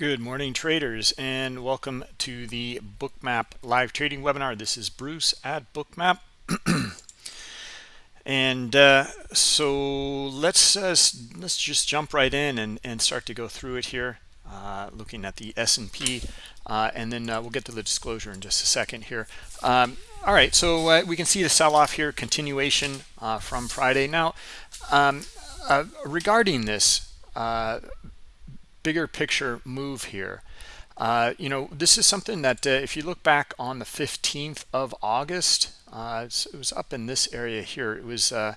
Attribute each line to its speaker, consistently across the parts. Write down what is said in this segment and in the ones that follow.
Speaker 1: Good morning, traders, and welcome to the Bookmap live trading webinar. This is Bruce at Bookmap. and uh, so let's uh, let's just jump right in and, and start to go through it here, uh, looking at the S&P, uh, and then uh, we'll get to the disclosure in just a second here. Um, all right, so uh, we can see the sell-off here, continuation from Friday. Now, um, regarding this, bigger picture move here. Uh, you know, this is something that uh, if you look back on the 15th of August, uh, it was up in this area here. It was uh,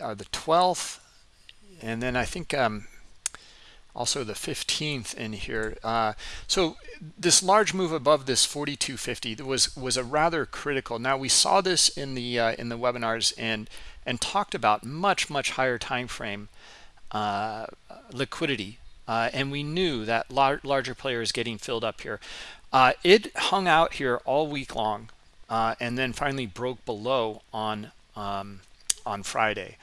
Speaker 1: uh, the 12th, and then I think um, also the 15th in here. Uh, so this large move above this 4250 was was a rather critical. Now we saw this in the in the webinars and and talked about much much higher time frame uh, liquidity. Uh, and we knew that lar larger players getting filled up here. Uh, it hung out here all week long uh, and then finally broke below on um, on Friday.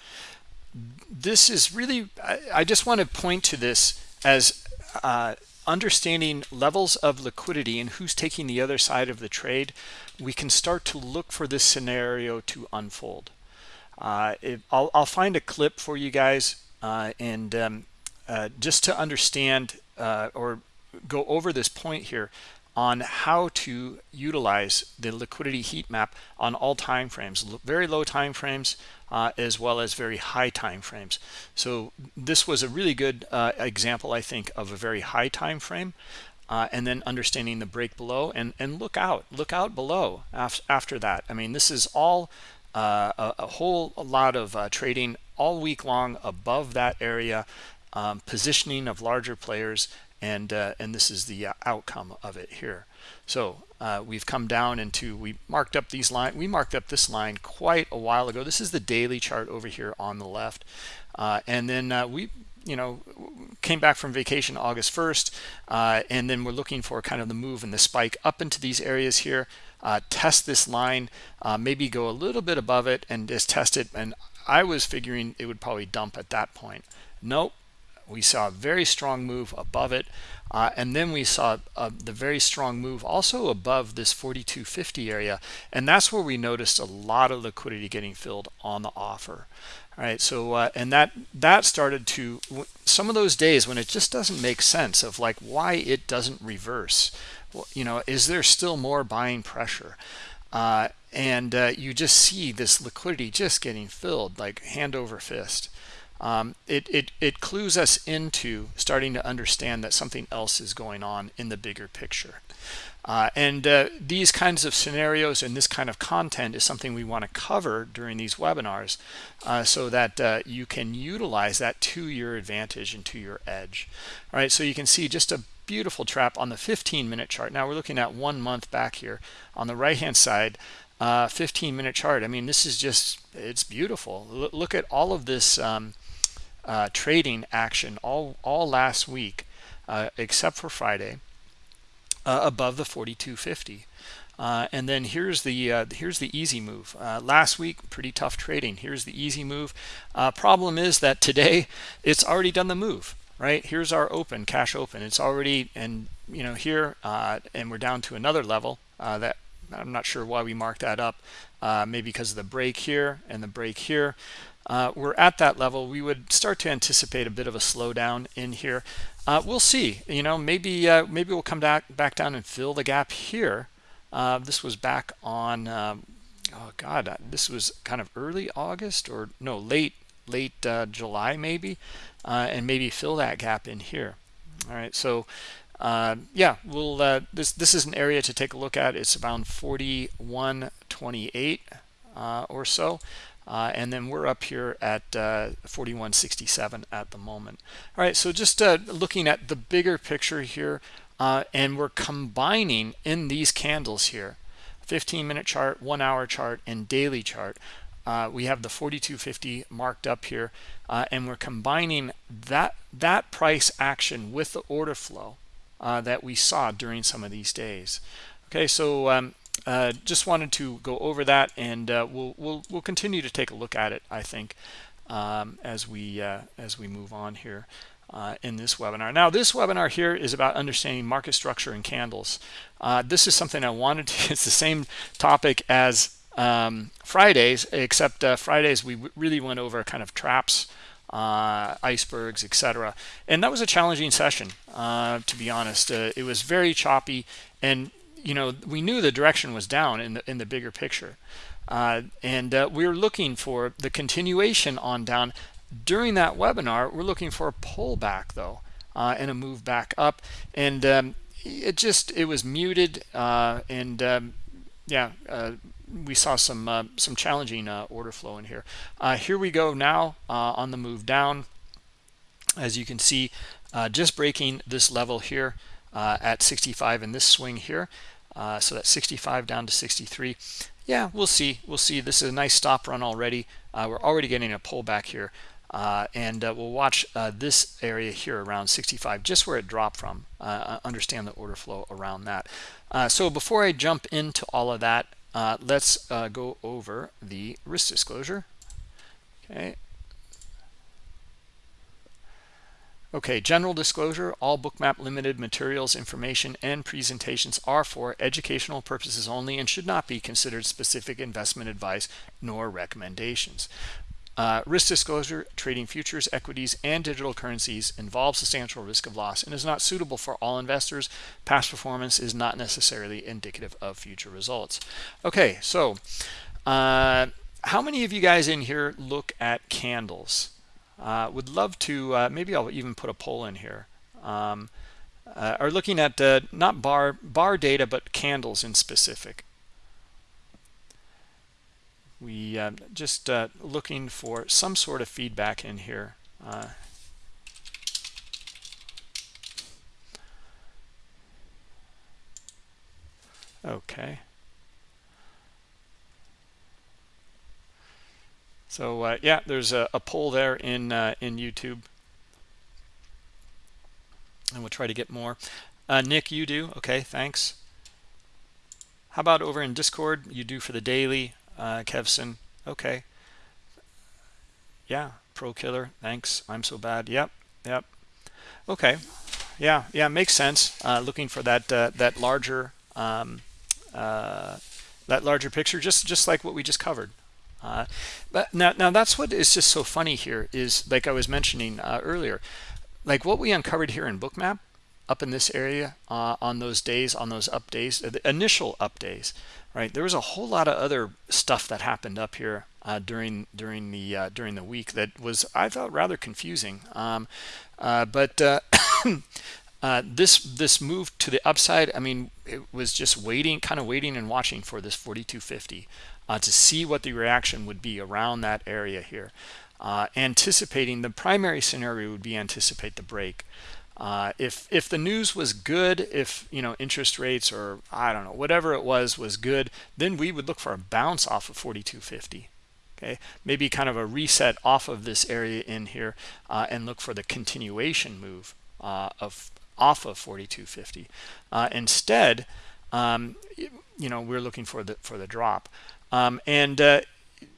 Speaker 1: This is really, I, I, just want to point to this as uh, understanding levels of liquidity and who's taking the other side of the trade. We can start to look for this scenario to unfold. Uh, I'll, I'll find a clip for you guys uh, and um, uh, just to understand uh, or go over this point here on how to utilize the liquidity heat map on all time frames very low time frames uh, as well as very high time frames so this was a really good uh, example i think of a very high time frame uh, and then understanding the break below and and look out look out below af after that. I mean this is all uh, a, a, whole lot of uh, trading all week long above that area, um, positioning of larger players, and uh, and this is the uh, outcome of it here. So uh, we've come down into we marked up these line we marked up this line quite a while ago. This is the daily chart over here on the left, uh, and then uh, we you know came back from vacation August 1st, uh, and then we're looking for kind of the move and the spike up into these areas here. test this line, maybe go a little bit above it and just test it. And I was figuring it would probably dump at that point. Nope. We saw a very strong move above it. Uh, and then we saw uh, the very strong move also above this 4250 area. And that's where we noticed a lot of liquidity getting filled on the offer. All right. So, uh, and that, that started to, some of those days when it just doesn't make sense of like why it doesn't reverse. Well, you know, is there still more buying pressure? And uh, you just see this liquidity just getting filled like hand over fist. Um, it, it it clues us into starting to understand that something else is going on in the bigger picture. Uh, and uh, these kinds of scenarios and this kind of content is something we want to cover during these webinars uh, so that uh, you can utilize that to your advantage and to your edge. All right so you can see just a beautiful trap on the 15 minute chart. Now we're looking at one month back here. On the right hand side uh, 15 minute chart. I mean, this is just, it's beautiful. L look at all of this um, uh, trading action all, all last week, uh, except for Friday, uh, above the 4250. Uh, and then here's the uh, here's the easy move. last week, pretty tough trading. Here's the easy move. problem is that today it's already done the move right here's our open cash open it's already and you know here and we're down to another level that I'm not sure why we marked that up. Uh, maybe because of the break here and the break here. Uh, we're at that level. We would start to anticipate a bit of a slowdown in here. Uh, we'll see. You know, maybe uh, maybe we'll come back back down and fill the gap here. Uh, this was back on. Um, oh God, uh, this was kind of early August or no late late July maybe, and maybe fill that gap in here. All right, so uh, yeah, we'll uh, this this is an area to take a look at. It's around 41.28 uh, or so. Uh, and then we're up here at uh, 41.67 at the moment. All right, so just looking at the bigger picture here, and we're combining in these candles here, 15 minute chart, one hour chart, and daily chart. we have the 4250 marked up here, and we're combining that that price action with the order flow uh, that we saw during some of these days. Okay, so um, uh, just wanted to go over that, and uh, we'll we'll we'll continue to take a look at it. I think um, as we uh, as we move on here. uh, in this webinar. Now, this webinar here is about understanding market structure and candles. Uh, this is something I wanted to, it's the same topic as um, Fridays, except Fridays we really went over kind of traps, uh, icebergs, etc. And that was a challenging session, uh, to be honest. Uh, it was very choppy, and you know we knew the direction was down in the in the bigger picture, and we were looking for the continuation on down during that webinar, we're looking for a pullback though, uh, and a move back up. And um, it just, it was muted. Uh, and um, yeah, uh, we saw some uh, some challenging uh, order flow in here. Uh, here we go now on the move down. As you can see, just breaking this level here at 65 in this swing here. so that's 65 down to 63 yeah we'll see. We'll see. This is a nice stop run already. Uh, we're already getting a pullback here. Uh, and uh, we'll watch this area here around 65 just where it dropped from. Understand the order flow around that. So before I jump into all of that Uh, let's uh, go over the risk disclosure okay Okay, general disclosure, all Bookmap Limited materials, information, and presentations are for educational purposes only and should not be considered specific investment advice nor recommendations. Uh, risk disclosure, trading futures, equities, and digital currencies involves substantial risk of loss and is not suitable for all investors. Past performance is not necessarily indicative of future results. Okay, so uh, how many of you guys in here look at candles? Uh, would love to, uh, maybe I'll even put a poll in here. Um, uh, are looking at uh, not bar bar data, but candles in specific we uh, just uh, looking for some sort of feedback in here uh, okay. So uh, yeah there's a, a, poll there in uh, in YouTube. And we'll try to get more. Uh, Nick you do? Okay thanks. How about over in discord? You do for the daily uh, Kevson. Okay. Yeah, Pro Killer. Thanks. I'm so bad. Yep. Yep. Okay. Yeah. Yeah. Makes sense. Uh, looking for that uh, that larger um, uh, that larger picture, just just like what we just covered. Uh, but now now that's what is just so funny here is like I was mentioning uh, earlier, like what we uncovered here in Bookmap up in this area uh, on those days, on those up days, the initial up days right? There was a whole lot of other stuff that happened up here uh, during during the uh, during the week that was I thought rather confusing. Um, uh, but uh, uh, this this move to the upside I mean it was just waiting kind of waiting and watching for this 4250 uh, to see what the reaction would be around that area here. Anticipating the primary scenario would be anticipate the break uh, if if the news was good, if you know interest rates or I don't know whatever it was was good, then we would look for a bounce off of 4250. Okay, maybe kind of a reset off of this area in here uh, and look for the continuation move uh, of off of 4250. Uh, instead, um, you know we're looking for the for the drop, um, and uh,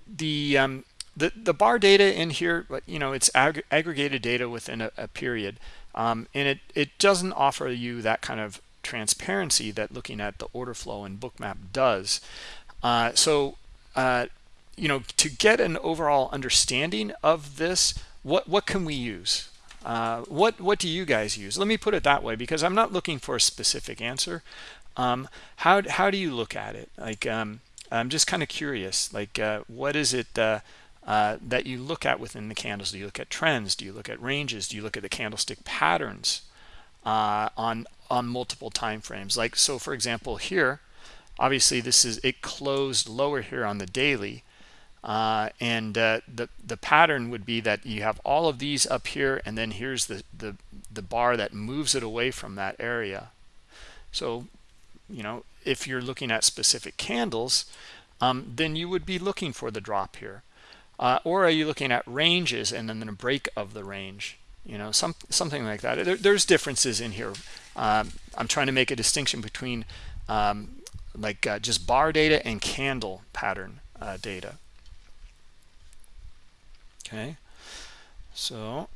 Speaker 1: the um, the the bar data in here, you know, it's ag aggregated data within a, a period. Um, and it, it doesn't offer you that kind of transparency that looking at the order flow in bookmap does. Uh, so uh, you know to get an overall understanding of this what what can we use? Uh, what what do you guys use? Let me put it that way because i'm not looking for a specific answer. Um, how, how do you look at it? Like um, i'm just kind of curious like uh, what is it uh, that you look at within the candles. Do you look at trends? Do you look at ranges? Do you look at the candlestick patterns uh, on on multiple time frames? Like so, for example, here, obviously this is it closed lower here on the daily, uh, and uh, the the pattern would be that you have all of these up here, and then here's the the the bar that moves it away from that area. So, you know, if you're looking at specific candles, um, then you would be looking for the drop here uh, or are you looking at ranges and then a break of the range? You know some something like that. There, there's differences in here. Um, i'm trying to make a distinction between um, like uh, just bar data and candle pattern uh, data. Okay. So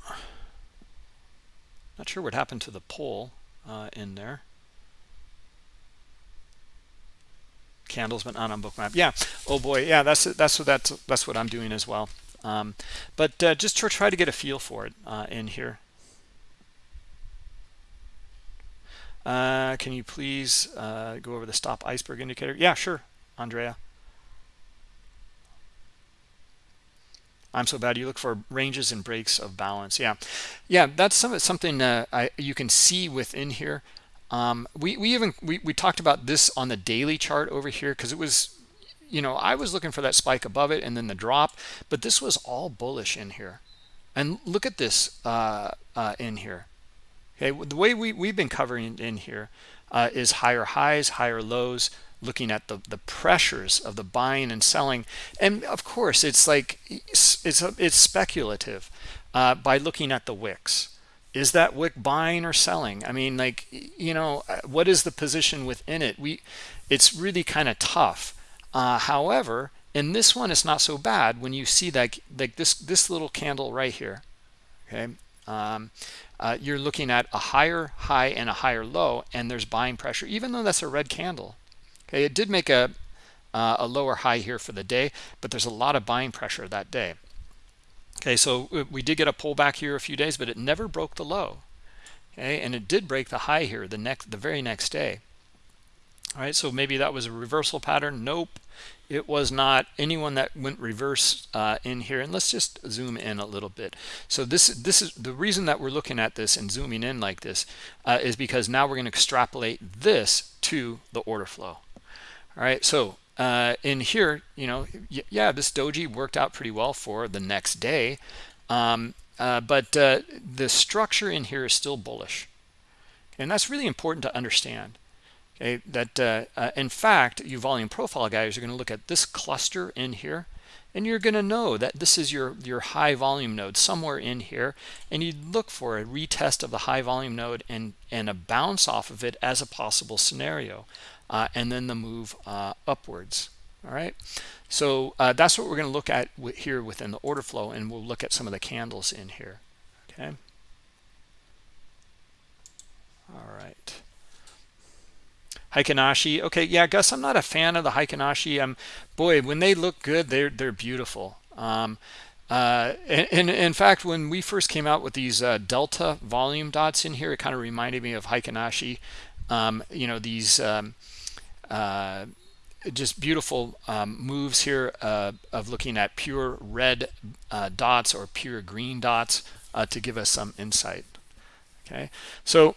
Speaker 1: not sure what happened to the poll uh, in there candles but not on bookmap. Yeah. Oh boy. Yeah that's that's what that's that's what i'm doing as well. Um, but uh, just to try to get a feel for it uh, in here. Uh, can you please uh, go over the stop iceberg indicator? Yeah sure andrea. I'm so bad. You look for ranges and breaks of balance. Yeah, yeah, that's some, something uh, I, you can see within here. Um, we we even we, we talked about this on the daily chart over here because it was, you know, I was looking for that spike above it and then the drop, but this was all bullish in here. And look at this uh, uh, in here. Okay, the way we we've been covering in here uh, is higher highs, higher lows, looking at the the pressures of the buying and selling and of course it's like it's it's, it's speculative uh, by looking at the wicks is that wick buying or selling? I mean like you know uh, what is the position within it? We it's really kind of tough. Uh, however in this one it's not so bad when you see that like this this little candle right here okay? Um, uh, you're looking at a higher high and a higher low and there's buying pressure even though that's a red candle Okay, it did make a, uh, a lower high here for the day, but there's a lot of buying pressure that day. Okay, so uh, we did get a pullback here a few days, but it never broke the low. Okay, and it did break the high here the next, the very next day. All right, so maybe that was a reversal pattern. Nope, it was not anyone that went reverse uh, in here. And let's just zoom in a little bit. So this this is the reason that we're looking at this and zooming in like this uh, is because now we're going to extrapolate this to the order flow all right so uh, in here you know yeah this doji worked out pretty well for the next day. Um, uh, but uh, the structure in here is still bullish. And that's really important to understand okay that uh, uh, in fact you volume profile guys are going to look at this cluster in here and you're going to know that this is your your high volume node somewhere in here and you look for a retest of the high volume node and and a bounce off of it as a possible scenario uh, and then the move uh, upwards. All right? So uh, that's what we're going to look at here within the order flow and we'll look at some of the candles in here. Okay? All right. Heikin okay yeah Gus I'm not a fan of the Heikin um boy when they look good they're they're beautiful. Um uh, and, and, in fact, when we first came out with these uh, delta volume dots in here, it kind of reminded me of Heikin Um, you know, these um, uh, just beautiful um, moves here uh, of looking at pure red uh, dots or pure green dots uh, to give us some insight. Okay, so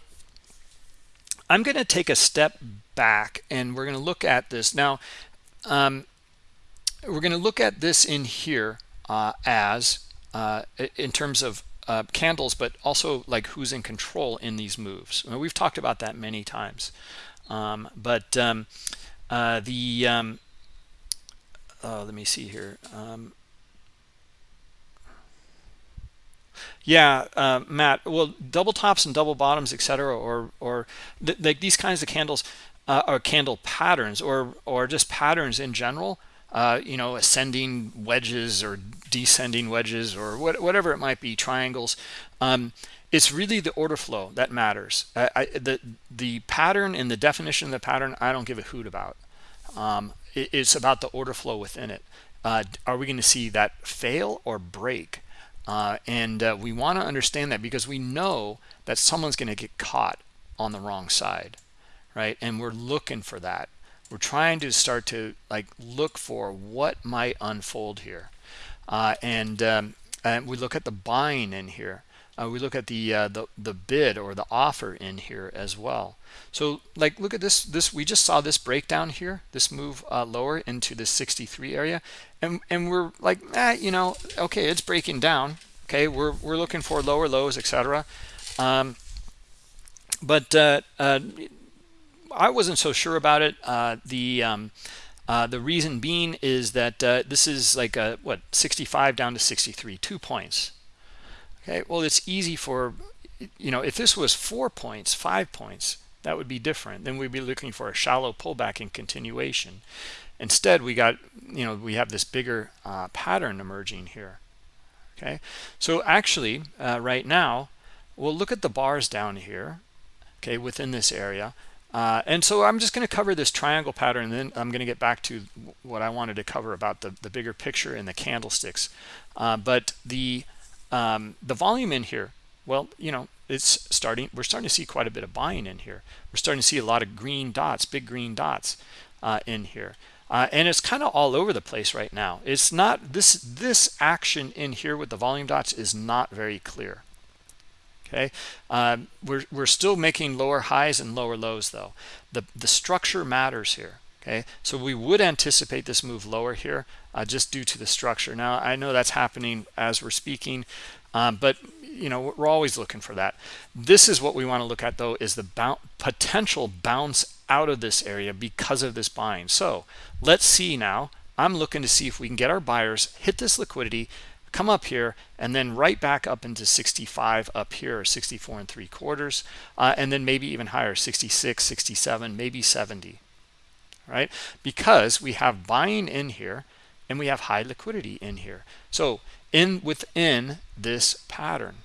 Speaker 1: I'm going to take a step back and we're going to look at this now. Um, we're going to look at this in here uh, as in terms of uh, candles, but also like who's in control in these moves. we've talked about that many times. Um, but um, uh, the um, oh, let me see here. Um, yeah, uh, Matt. Well, double tops and double bottoms, etc., or or th like these kinds of candles uh, or candle patterns, or or just patterns in general. Uh, you know, ascending wedges or descending wedges or what, whatever it might be, triangles. Um, it's really the order flow that matters. I, I, the the pattern and the definition of the pattern, I don't give a hoot about. Um, it, it's about the order flow within it. Uh, are we going to see that fail or break? Uh, and uh, we want to understand that because we know that someone's going to get caught on the wrong side, right? And we're looking for that. We're trying to start to like look for what might unfold here. Uh, and, um, and we look at the buying in here uh, we look at the, uh, the the bid or the offer in here as well. So like look at this this we just saw this breakdown here this move uh, lower into the 63 area. And and we're like eh, you know okay it's breaking down. Okay we're we're looking for lower lows etc um, but uh, uh, I wasn't so sure about it. Uh, the um, the reason being is that uh, this is like a what 65 down to 63 two points Okay, well, it's easy for, you know, if this was four points, five points, that would be different. Then we'd be looking for a shallow pullback and continuation. Instead, we got, you know, we have this bigger uh, pattern emerging here. Okay, so actually, uh, right now, we'll look at the bars down here okay within this area uh, and so I'm just going to cover this triangle pattern and then I'm going to get back to what I wanted to cover about the, the bigger picture and the candlesticks uh, but the um, the volume in here well you know it's starting we're starting to see quite a bit of buying in here. We're starting to see a lot of green dots big green dots uh, in here. Uh, and it's kind of all over the place right now. It's not this this action in here with the volume dots is not very clear. Okay? Um, we're, we're still making lower highs and lower lows though. The the structure matters here okay? So we would anticipate this move lower here uh, just due to the structure. Now i know that's happening as we're speaking um, but you know we're always looking for that. This is what we want to look at though is the potential bounce out of this area because of this buying. So let's see now. I'm looking to see if we can get our buyers hit this liquidity come up here and then right back up into 65 up here 64 and three quarters uh, and then maybe even higher 66 67 maybe 70 right? Because we have buying in here and we have high liquidity in here. So in within this pattern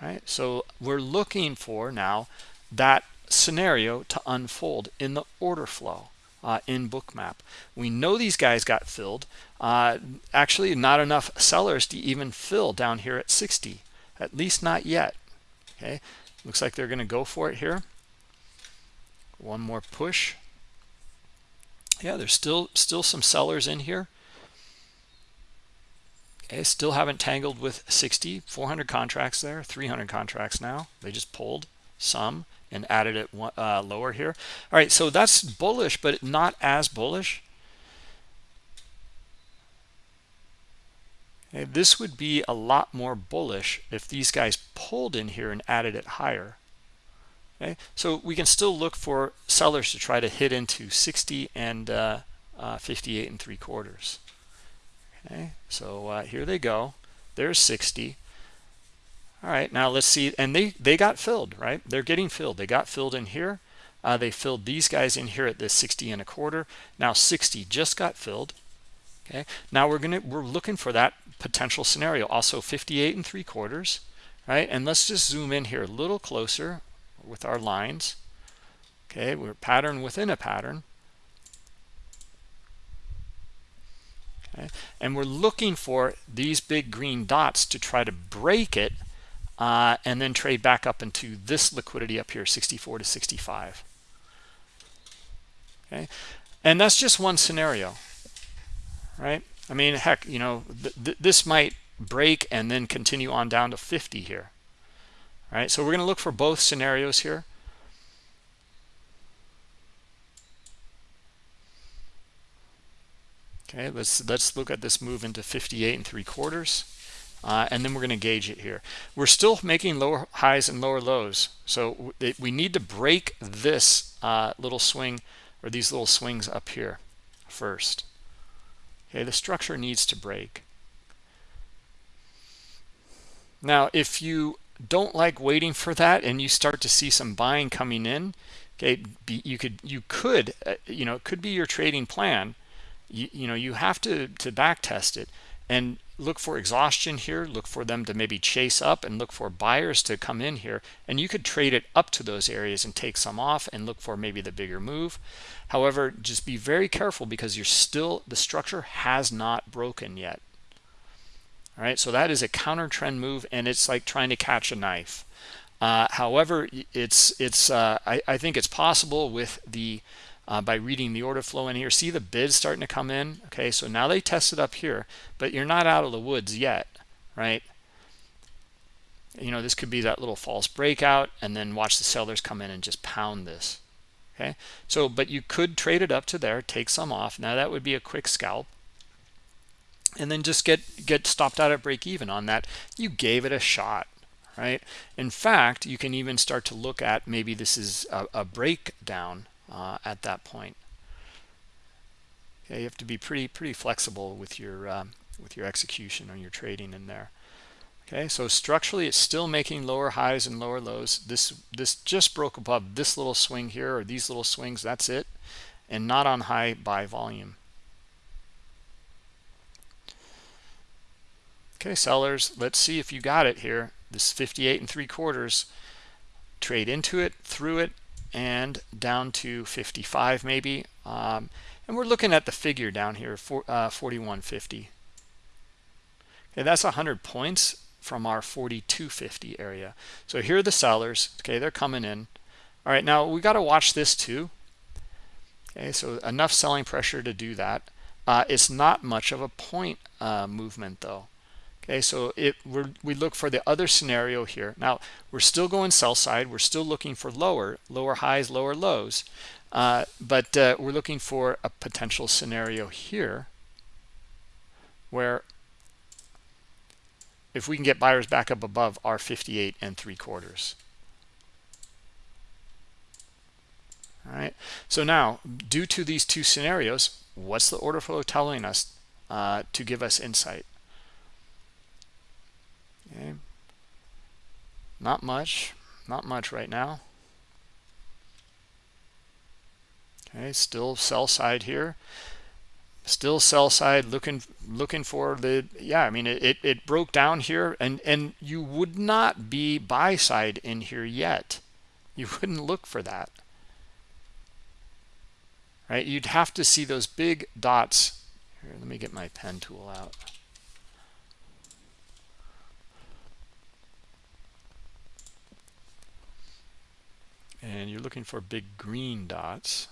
Speaker 1: right? So we're looking for now that scenario to unfold in the order flow uh, in bookmap. We know these guys got filled. Uh, actually not enough sellers to even fill down here at 60 at least not yet okay? Looks like they're going to go for it here. One more push yeah there's still still some sellers in here. Okay still haven't tangled with 60 400 contracts there 300 contracts now. They just pulled some and added it uh, lower here. All right so that's bullish but not as bullish. Okay, this would be a lot more bullish if these guys pulled in here and added it higher okay? So we can still look for sellers to try to hit into 60 and uh, uh, 58 and three quarters. Okay? So uh, here they go. There's 60 all right now let's see. And they they got filled right? They're getting filled. They got filled in here. Uh, they filled these guys in here at this 60 and a quarter. Now 60 just got filled. Okay? Now we're gonna we're looking for that potential scenario. Also 58 and three quarters right? And let's just zoom in here a little closer with our lines. Okay we're pattern within a pattern. Okay and we're looking for these big green dots to try to break it uh, and then trade back up into this liquidity up here 64 to 65 okay and that's just one scenario right? I mean heck you know th th this might break and then continue on down to 50 here all right so we're going to look for both scenarios here. Okay let's let's look at this move into 58 and three quarters. Uh, and then we're going to gauge it here. We're still making lower highs and lower lows. So we need to break this uh, little swing or these little swings up here first. Okay the structure needs to break. Now if you don't like waiting for that and you start to see some buying coming in okay you could you could uh, you know it could be your trading plan. You, you know you have to to back test it and look for exhaustion here look for them to maybe chase up and look for buyers to come in here. And you could trade it up to those areas and take some off and look for maybe the bigger move. However just be very careful because you're still the structure has not broken yet all right so that is a counter trend move and it's like trying to catch a knife uh, however it's it's uh, I, I think it's possible with the uh, by reading the order flow in here. See the bids starting to come in. Okay, so now they tested up here, but you're not out of the woods yet, right? You know, this could be that little false breakout and then watch the sellers come in and just pound this. Okay, so but you could trade it up to there, take some off. Now that would be a quick scalp. And then just get get stopped out at break even on that. You gave it a shot, right? In fact, you can even start to look at maybe this is a, a breakdown uh, at that point. Okay, you have to be pretty pretty flexible with your um, with your execution on your trading in there. Okay, so structurally it's still making lower highs and lower lows. This this just broke above this little swing here or these little swings. That's it, and not on high buy volume. Okay, sellers, let's see if you got it here. this 58 and three quarters trade into it through it and down to 55 maybe. Um, and we're looking at the figure down here for uh, 4150 okay that's 100 points from our 4250 area. So here are the sellers. Okay they're coming in. All right now we got to watch this too. Okay so enough selling pressure to do that. Uh, it's not much of a point uh, movement though okay so it we look for the other scenario here. Now we're still going sell side. We're still looking for lower lower highs lower lows. Uh, but uh, we're looking for a potential scenario here where if we can get buyers back up above our 58 and three quarters. All right so now due to these two scenarios what's the order flow telling us uh, to give us insight Okay. Not much. Not much right now. Okay, still sell side here. Still sell side looking looking for the yeah, I mean it, it, it broke down here and and you would not be buy side in here yet. You wouldn't look for that. Right? You'd have to see those big dots. Here, let me get my pen tool out. And you're looking for big green dots.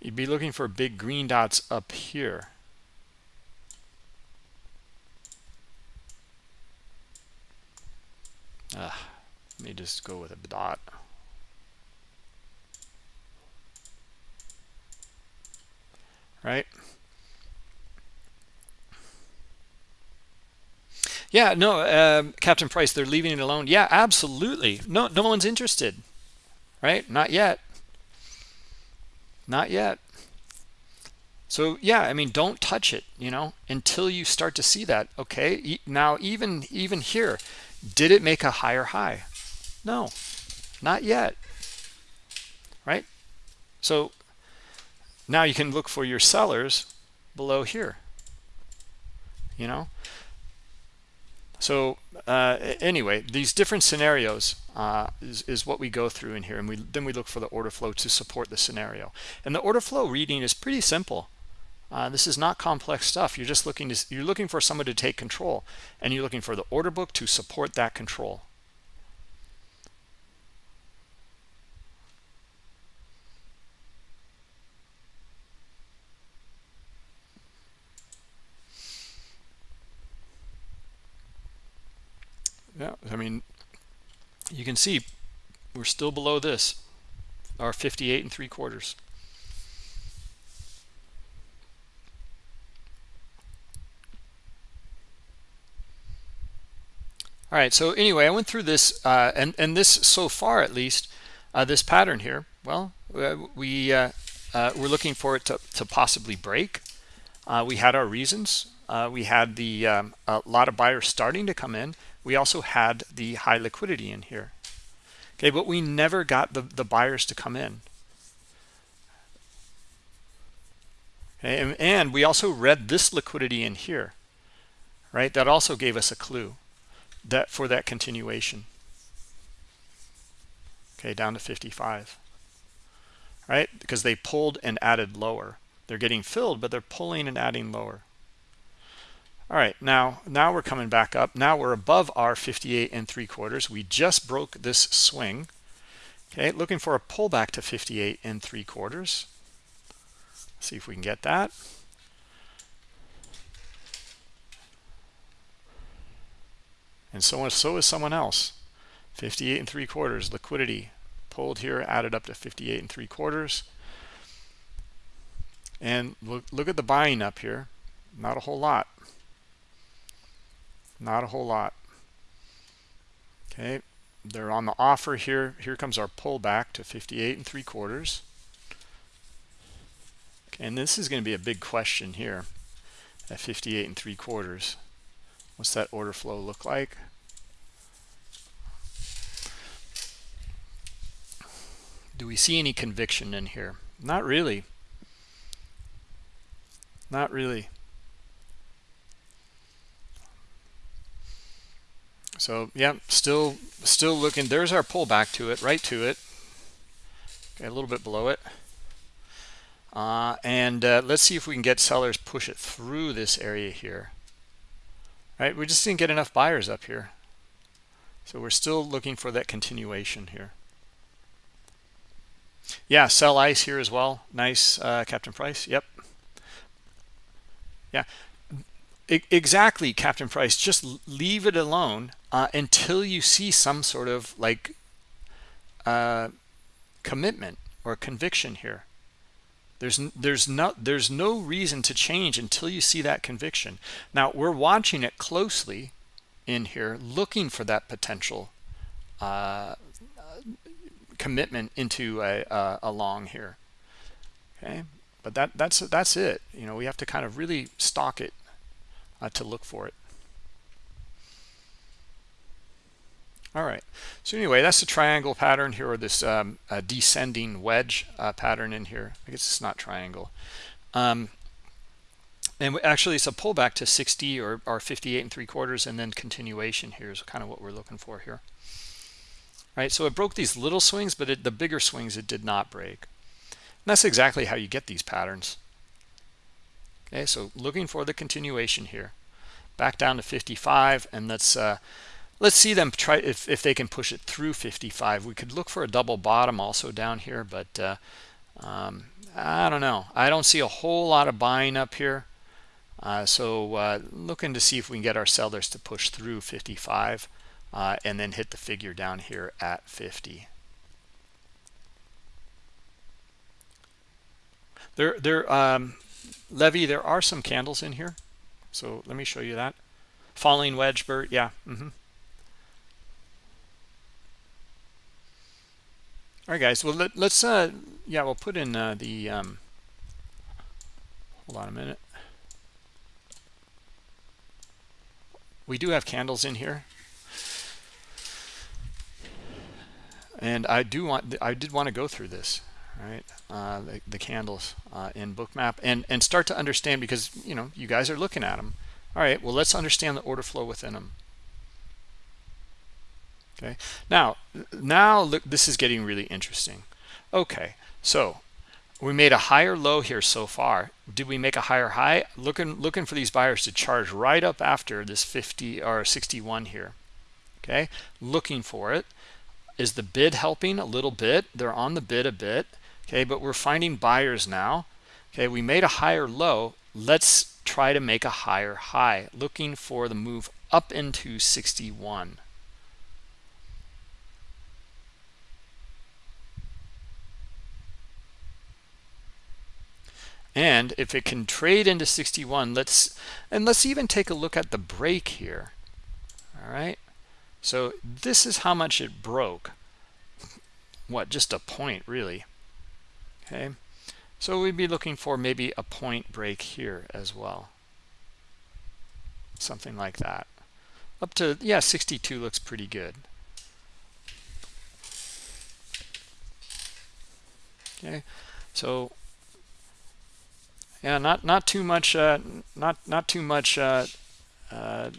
Speaker 1: You'd be looking for big green dots up here. Ah, let me just go with a dot. Right Yeah, no, uh, Captain Price, they're leaving it alone. Yeah, absolutely. No, no one's interested, right? Not yet. Not yet. So yeah, I mean, don't touch it, you know, until you start to see that. Okay, now even even here, did it make a higher high? No, not yet. Right? So now you can look for your sellers below here. You know, so uh, anyway, these different scenarios uh, is, is what we go through in here. And we then we look for the order flow to support the scenario. And the order flow reading is pretty simple. Uh, this is not complex stuff. You're just looking to, you're looking for someone to take control. And you're looking for the order book to support that control. Yeah i mean you can see we're still below this our 58 and three quarters. All right so anyway i went through this uh, and and this so far at least uh, this pattern here. Well uh, we uh, uh, we're looking for it to, to possibly break. Uh, we had our reasons. We had the um, a lot of buyers starting to come in we also had the high liquidity in here. Okay but we never got the the buyers to come in. Okay and, and we also read this liquidity in here right? That also gave us a clue that for that continuation. Okay down to 55 right? Because they pulled and added lower. They're getting filled but they're pulling and adding lower all right now now we're coming back up. Now we're above our 58 and three quarters. We just broke this swing. Okay looking for a pullback to 58 and three quarters. See if we can get that. And so so is someone else. 58 and three quarters liquidity pulled here added up to 58 and three quarters. And look look at the buying up here. Not a whole lot not a whole lot. Okay they're on the offer here. Here comes our pullback to 58 and three quarters. And this is going to be a big question here at 58 and three quarters. What's that order flow look like? Do we see any conviction in here? Not really. Not really so yeah still still looking. There's our pullback to it right to it. Okay a little bit below it. Uh, and uh, let's see if we can get sellers push it through this area here. Right we just didn't get enough buyers up here. So we're still looking for that continuation here. Yeah sell ice here as well. Nice uh, captain price. Yep. Yeah exactly captain price. Just leave it alone uh, until you see some sort of like uh, commitment or conviction here. There's there's no there's no reason to change until you see that conviction. Now we're watching it closely in here looking for that potential uh, commitment into a, a, a long here. Okay? But that that's that's it. You know we have to kind of really stalk it uh, to look for it. All right. So anyway, that's the triangle pattern here, or this um, descending wedge uh, pattern in here. I guess it's not triangle. Um, and actually, it's a pullback to 60 or, or 58 and three quarters, and then continuation here is kind of what we're looking for here. Right. So it broke these little swings, but it, the bigger swings it did not break. And that's exactly how you get these patterns. Okay, so looking for the continuation here. Back down to 55, and let's uh, let's see them try if, if they can push it through 55. We could look for a double bottom also down here, but uh, um, I don't know. I don't see a whole lot of buying up here. Uh, so uh, looking to see if we can get our sellers to push through 55 uh, and then hit the figure down here at 50. There, there, um, Levy, there are some candles in here. So let me show you that. Falling wedge, Bert. Yeah. Mm -hmm. All right, guys. Well, let, us uh, yeah, we'll put in uh, the, um, hold on a minute. We do have candles in here. And I do want, I did want to go through this right? Uh, the, the, candles uh, in bookmap and and start to understand because you know you guys are looking at them all right well let's understand the order flow within them okay now now look this is getting really interesting. Okay so we made a higher low here so far. Did we make a higher high? Looking looking for these buyers to charge right up after this 50 or 61 here. Okay looking for it. Is the bid helping a little bit? They're on the bid a bit okay but we're finding buyers now. Okay we made a higher low. Let's try to make a higher high looking for the move up into 61 and if it can trade into 61 let's and let's even take a look at the break here. All right so this is how much it broke. What just a point really okay. So we'd be looking for maybe a point break here as well. Something like that. Up to yeah 62 looks pretty good. Okay. So yeah not not too much uh not not too much uh uh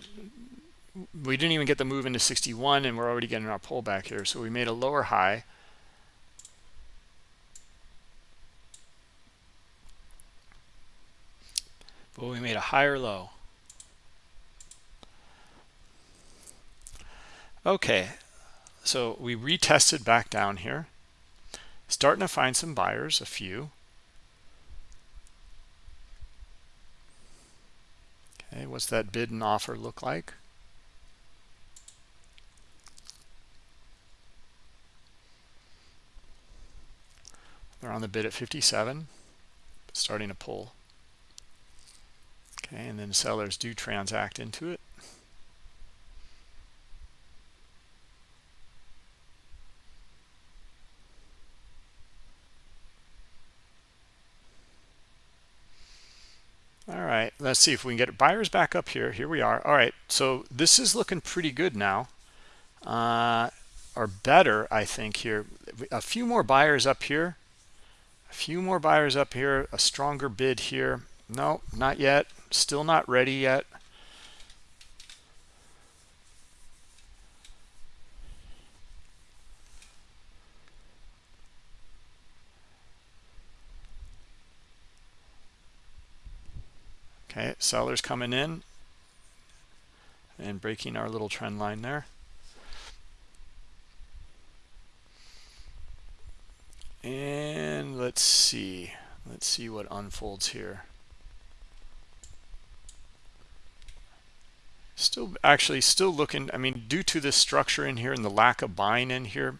Speaker 1: we didn't even get the move into 61 and we're already getting our pullback here. So we made a lower high but we made a higher low. Okay so we retested back down here. Starting to find some buyers a few. Okay what's that bid and offer look like? They're on the bid at 57 starting to pull and then sellers do transact into it. All right let's see if we can get buyers back up here. Here we are. All right so this is looking pretty good now uh, or better i think here. A few more buyers up here. A few more buyers up here. A stronger bid here. No not yet still not ready yet. Okay, sellers coming in and breaking our little trend line there. And let's see, let's see what unfolds here. Still, actually, still looking. I mean, due to this structure in here and the lack of buying in here,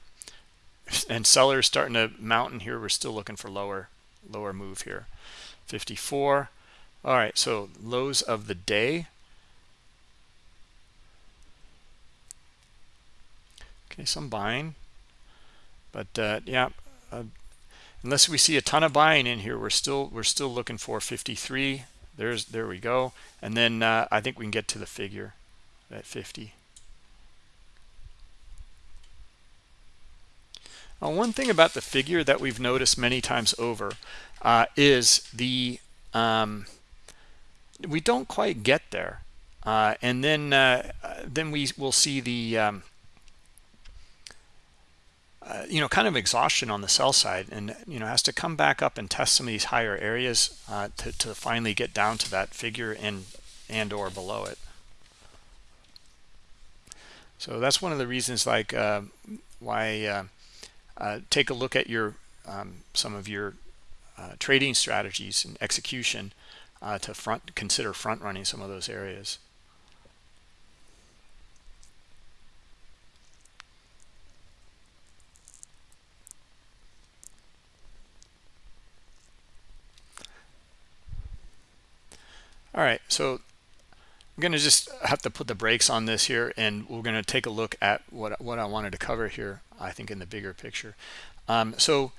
Speaker 1: and sellers starting to mount in here, we're still looking for lower, lower move here. 54. All right, so lows of the day. Okay, some buying, but uh, yeah, uh, unless we see a ton of buying in here, we're still we're still looking for 53 there's there we go. And then uh, i think we can get to the figure at 50 now, one thing about the figure that we've noticed many times over uh, is the um, we don't quite get there. Uh, and then uh, then we will see the um, uh, you know, kind of exhaustion on the sell side and, you know, has to come back up and test some of these higher areas uh, to, to finally get down to that figure and, and or below it. So that's one of the reasons like uh, why uh, uh, take a look at your um, some of your trading strategies and execution to front consider front running some of those areas. All right, so I'm going to just have to put the brakes on this here, and we're going to take a look at what what I wanted to cover here. I think in the bigger picture. Um, so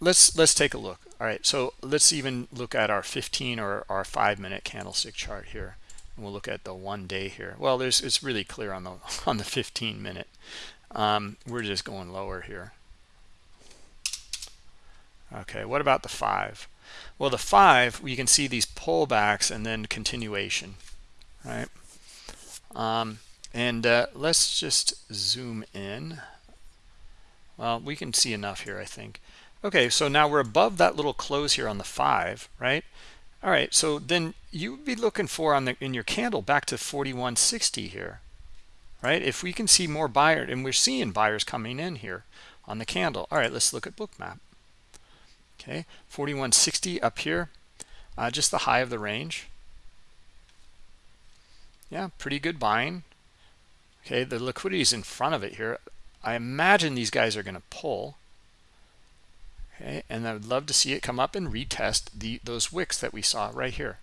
Speaker 1: let's let's take a look. All right, so let's even look at our 15 or our five minute candlestick chart here, and we'll look at the one day here. Well, there's it's really clear on the on the 15 minute. Um, we're just going lower here. Okay, what about the five? Well, the five, you can see these pullbacks and then continuation, right? Um, and uh, let's just zoom in. Well, we can see enough here, I think. Okay, so now we're above that little close here on the five, right? All right, so then you would be looking for on the in your candle back to 4160 here, right? If we can see more buyers, and we're seeing buyers coming in here on the candle. All right, let's look at bookmap okay 4160 up here. Uh, just the high of the range. Yeah pretty good buying. Okay the liquidity is in front of it here. I imagine these guys are going to pull. Okay and i would love to see it come up and retest the those wicks that we saw right here.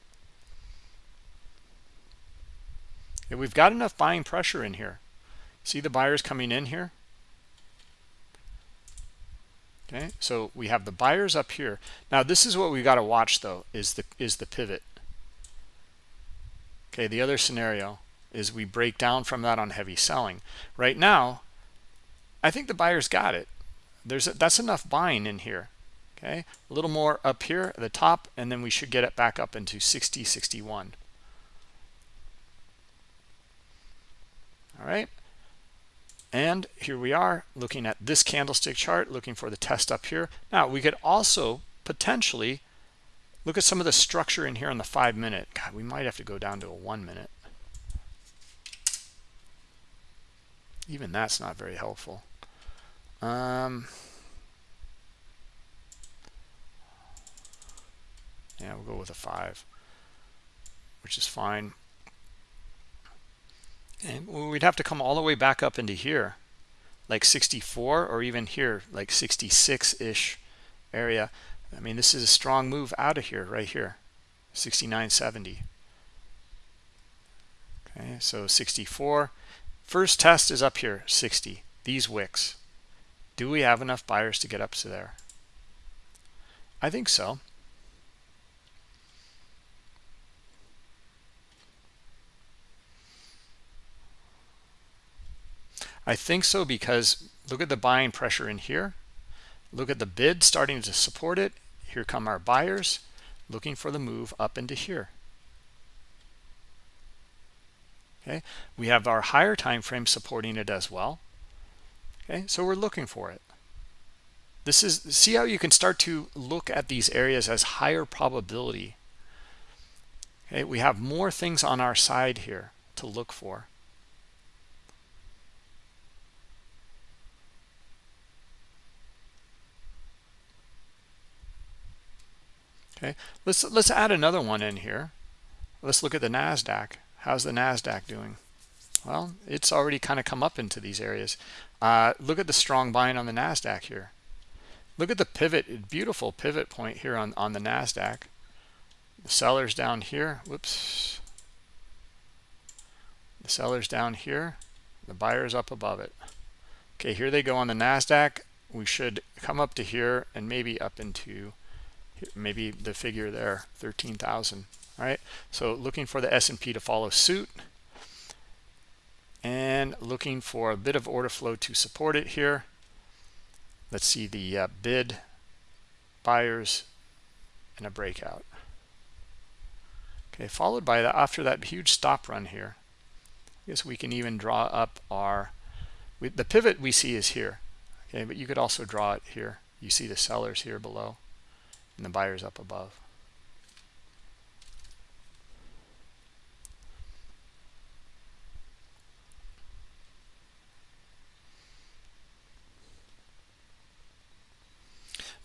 Speaker 1: Okay, we've got enough buying pressure in here. See the buyers coming in here okay. So we have the buyers up here. Now this is what we got to watch though is the is the pivot. Okay the other scenario is we break down from that on heavy selling. Right now i think the buyers got it. There's a, that's enough buying in here. Okay. A little more up here at the top and then we should get it back up into 60 61 all right and here we are looking at this candlestick chart, looking for the test up here. Now, we could also potentially look at some of the structure in here on the five minute. God, we might have to go down to a one minute. Even that's not very helpful. Um, yeah, we'll go with a five, which is fine and we'd have to come all the way back up into here like 64 or even here like 66-ish area. I mean this is a strong move out of here right here 69.70 okay so 64 first test is up here 60 these wicks. Do we have enough buyers to get up to there? I think so I think so because look at the buying pressure in here. Look at the bid starting to support it. Here come our buyers looking for the move up into here. Okay, we have our higher time frame supporting it as well. Okay, so we're looking for it. This is see how you can start to look at these areas as higher probability okay we have more things on our side here to look for okay. Let's let's add another one in here. Let's look at the nasdaq. How's the nasdaq doing? Well it's already kind of come up into these areas. Uh, look at the strong buying on the nasdaq here. Look at the pivot beautiful pivot point here on on the nasdaq. The sellers down here. Whoops. The sellers down here. The buyers up above it. Okay here they go on the nasdaq. We should come up to here and maybe up into maybe the figure there 13,000 right? So looking for the S&P to follow suit and looking for a bit of order flow to support it here. Let's see the uh, bid buyers and a breakout. Okay followed by that after that huge stop run here I guess we can even draw up our we, the pivot we see is here okay but you could also draw it here. You see the sellers here below and the buyers up above.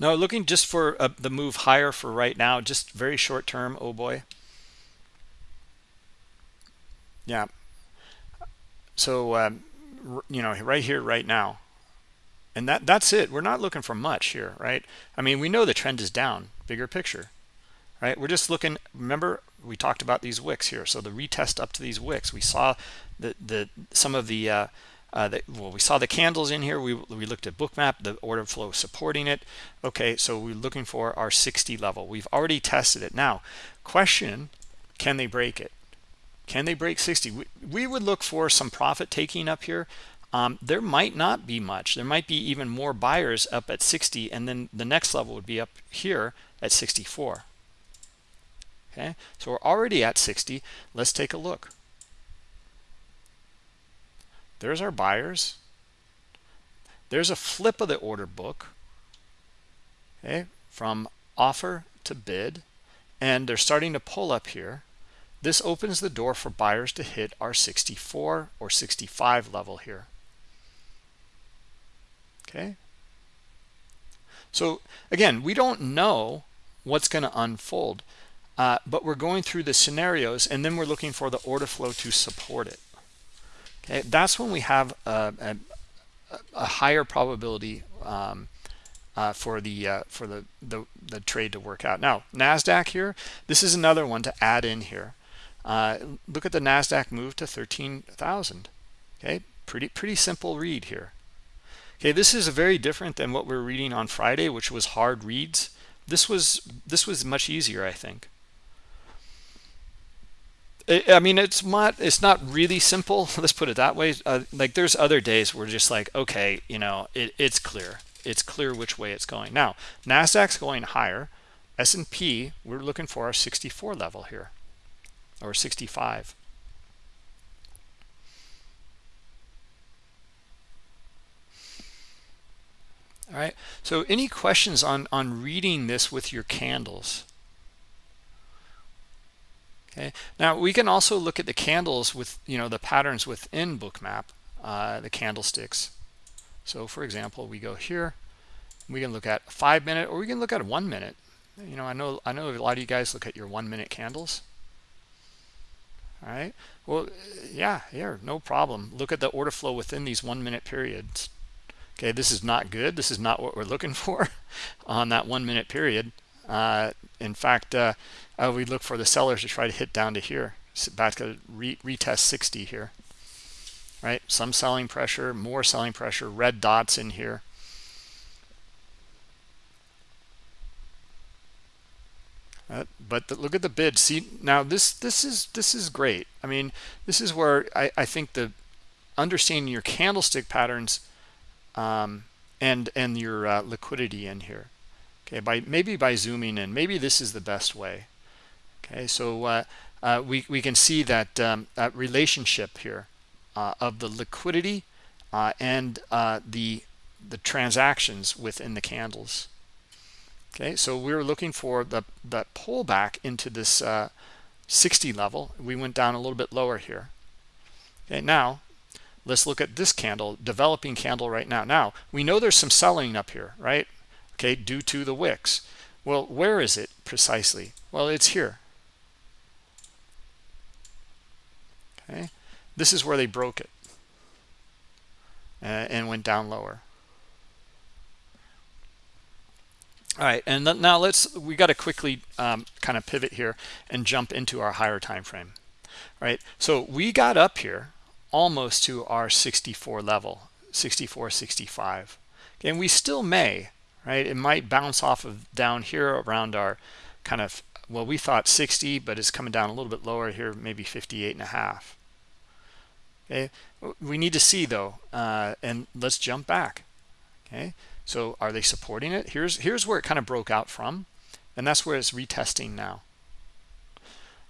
Speaker 1: No, looking just for uh, the move higher for right now, just very short term. Oh boy. Yeah. So, um, you know, right here, right now, and that that's it we're not looking for much here right i mean we know the trend is down bigger picture right we're just looking remember we talked about these wicks here so the retest up to these wicks we saw the the some of the uh uh, the, well, we saw the candles in here. We, we looked at bookmap, the order flow supporting it. Okay, so we're looking for our 60 level. We've already tested it. Now, question, can they break it? Can they break 60? We, we would look for some profit taking up here um, there might not be much. There might be even more buyers up at 60, and then the next level would be up here at 64. Okay, so we're already at 60. Let's take a look. There's our buyers. There's a flip of the order book. Okay, from offer to bid, and they're starting to pull up here. This opens the door for buyers to hit our 64 or 65 level here okay. So again we don't know what's going to unfold uh, but we're going through the scenarios and then we're looking for the order flow to support it. Okay that's when we have a, a, a higher probability um, uh, for the uh, for the, the, the trade to work out. Now Nasdaq here this is another one to add in here. Uh, look at the Nasdaq move to 13,000 okay pretty pretty simple read here Okay, this is very different than what we are reading on Friday, which was hard reads. This was this was much easier, I think. I mean, it's not it's not really simple. Let's put it that way. Uh, like there's other days where just like, okay, you know, it, it's clear. It's clear which way it's going. Now, Nasdaq's going higher. S&P, we're looking for our 64 level here, or 65. All right so any questions on on reading this with your candles? Okay. Now we can also look at the candles with you know the patterns within bookmap uh, the candlesticks. So for example we go here we can look at five minute or we can look at one minute. You know i know i know a lot of you guys look at your one minute candles. All right well yeah here no problem. Look at the order flow within these one minute periods okay this is not good. This is not what we're looking for on that one minute period. Uh, in fact uh, uh, we look for the sellers to try to hit down to here. Back to re retest 60 here right? Some selling pressure more selling pressure red dots in here. Uh, but the, look at the bid. See now this this is this is great. I mean this is where i i think the understanding your candlestick patterns um, and and your uh, liquidity in here. Okay by maybe by zooming in. Maybe this is the best way. Okay so uh, uh, we, we can see that um, relationship here uh, of the liquidity uh, and uh, the the transactions within the candles. Okay so we're looking for the that pullback into this 60 level. We went down a little bit lower here. Okay now let's look at this candle developing candle right now. Now we know there's some selling up here right? Okay due to the wicks. Well where is it precisely? Well it's here. Okay this is where they broke it uh, and went down lower. All right and now let's we got to quickly um, kind of pivot here and jump into our higher time frame all right? So we got up here almost to our 64 level 64 65 okay, and we still may right? It might bounce off of down here around our kind of well we thought 60 but it's coming down a little bit lower here maybe 58 and a half. Okay? We need to see though uh, and let's jump back. Okay? So are they supporting it? Here's here's where it kind of broke out from and that's where it's retesting now.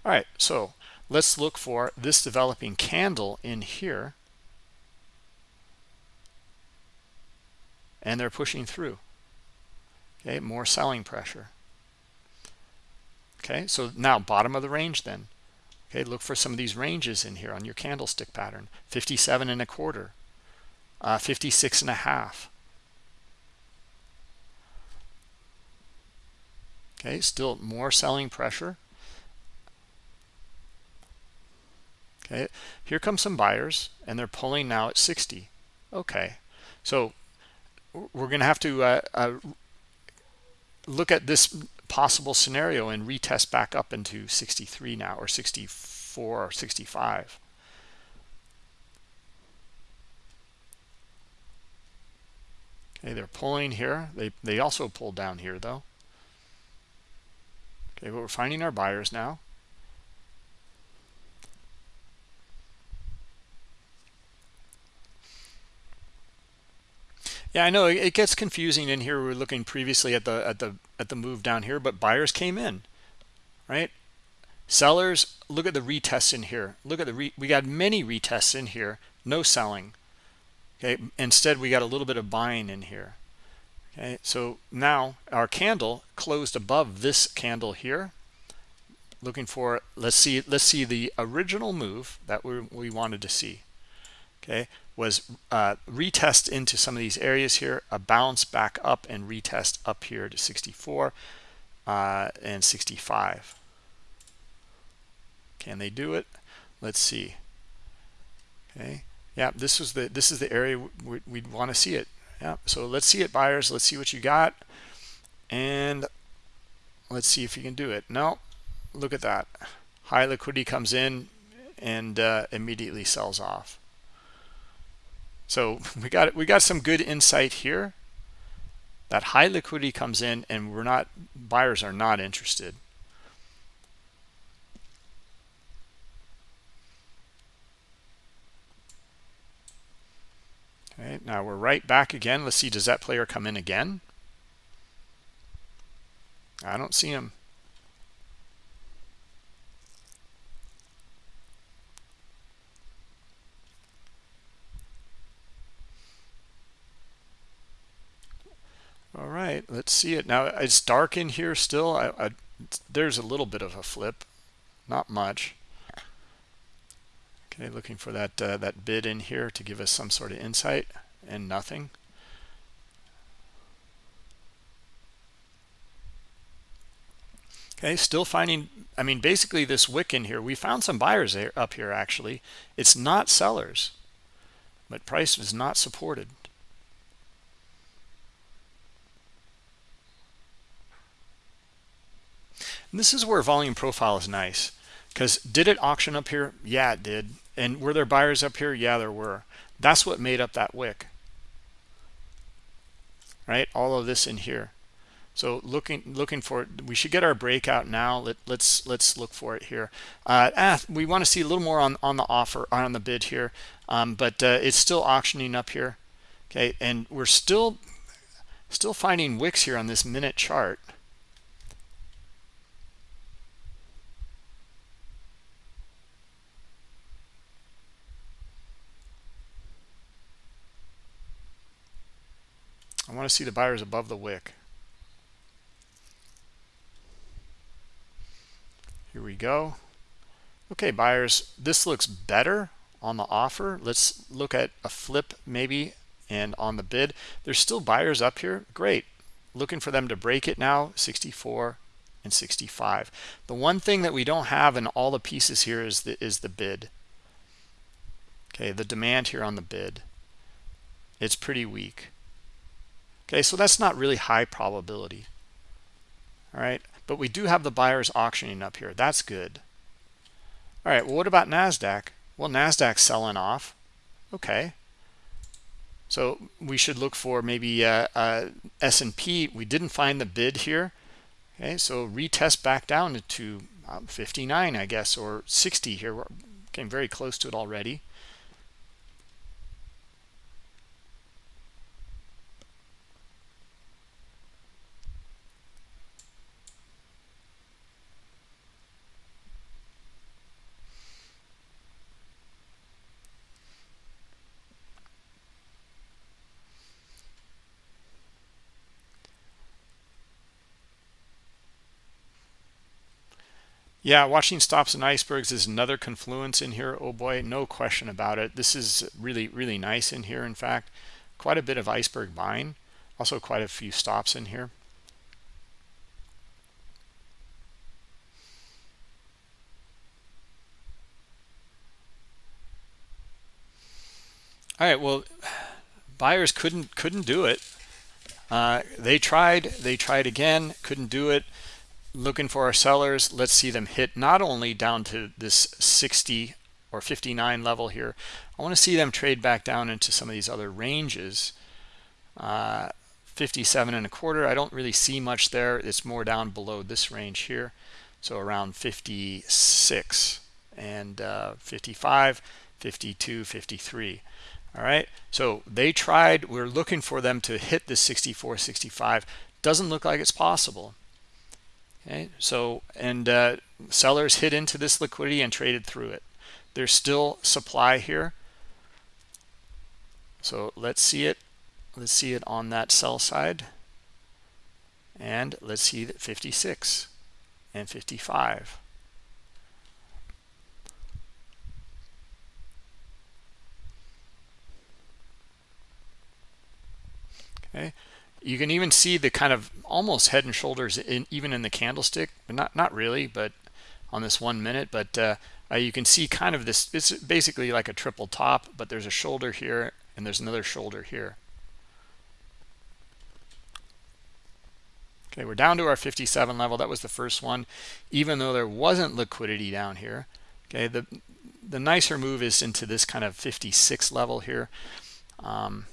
Speaker 1: All right so let's look for this developing candle in here. And they're pushing through. Okay more selling pressure. Okay so now bottom of the range then. Okay look for some of these ranges in here on your candlestick pattern. 57 and a quarter. Uh, 56 and a half. Okay still more selling pressure okay here come some buyers and they're pulling now at 60 okay. So we're going to have to uh, uh, look at this possible scenario and retest back up into 63 now or 64 or 65 okay they're pulling here. They they also pulled down here though. Okay but we're finding our buyers now Yeah, I know it gets confusing in here. We are looking previously at the at the at the move down here, but buyers came in, right? Sellers, look at the retests in here. Look at the re, we got many retests in here, no selling. Okay, instead we got a little bit of buying in here. Okay, so now our candle closed above this candle here. Looking for let's see let's see the original move that we we wanted to see. Okay, was uh, retest into some of these areas here, a bounce back up and retest up here to 64 uh, and 65. Can they do it? Let's see. Okay. Yeah, this was the this is the area we'd, we'd want to see it. Yeah. So let's see it, buyers. Let's see what you got, and let's see if you can do it. No, look at that. High liquidity comes in and uh, immediately sells off. So we got we got some good insight here. That high liquidity comes in and we're not buyers are not interested. Okay, now we're right back again. Let's see, does that player come in again? I don't see him. All right let's see it. Now it's dark in here still. I, I, there's a little bit of a flip. Not much. Okay looking for that uh, that bid in here to give us some sort of insight and nothing. Okay still finding i mean basically this wick in here we found some buyers up here actually. It's not sellers but price is not supported And this is where volume profile is nice because did it auction up here? Yeah, it did. And were there buyers up here? Yeah, there were. That's what made up that wick. Right? All of this in here. So looking looking for it, we should get our breakout now. Let, let's let's look for it here. Uh, ah, we want to see a little more on on the offer on the bid here, um, but uh, it's still auctioning up here. Okay, and we're still still finding wicks here on this minute chart. I want to see the buyers above the wick. Here we go. okay buyers this looks better on the offer. Let's look at a flip maybe and on the bid. There's still buyers up here. Great. Looking for them to break it now 64 and 65 the one thing that we don't have in all the pieces here is the is the bid. Okay the demand here on the bid. It's pretty weak okay so that's not really high probability all right but we do have the buyers auctioning up here that's good all right well what about nasdaq well nasdaq's selling off okay so we should look for maybe uh, uh, S&P. We didn't find the bid here. Okay, so retest back down to um, 59, I guess, or 60 here. We're getting very close to it already. Yeah, watching stops and icebergs is another confluence in here. Oh boy, no question about it. This is really, really nice in here. In fact, quite a bit of iceberg buying. Also quite a few stops in here. All right, well, buyers couldn't couldn't do it. Uh, they tried, they tried again, couldn't do it looking for our sellers let's see them hit not only down to this 60 or 59 level here i want to see them trade back down into some of these other ranges. Uh, 57 and a quarter i don't really see much there. It's more down below this range here so around 56 and uh, 55 52 53 all right so they tried we're looking for them to hit the 64 65 doesn't look like it's possible okay so and uh, sellers hit into this liquidity and traded through it. There's still supply here. So let's see it let's see it on that sell side. And let's see that 56 and 55 okay you can even see the kind of almost head and shoulders in even in the candlestick. But not not really but on this one minute but uh, uh, you can see kind of this it's basically like a triple top but there's a shoulder here and there's another shoulder here. Okay we're down to our 57 level. That was the first one. Even though there wasn't liquidity down here okay the the nicer move is into this kind of 56 level here. Um,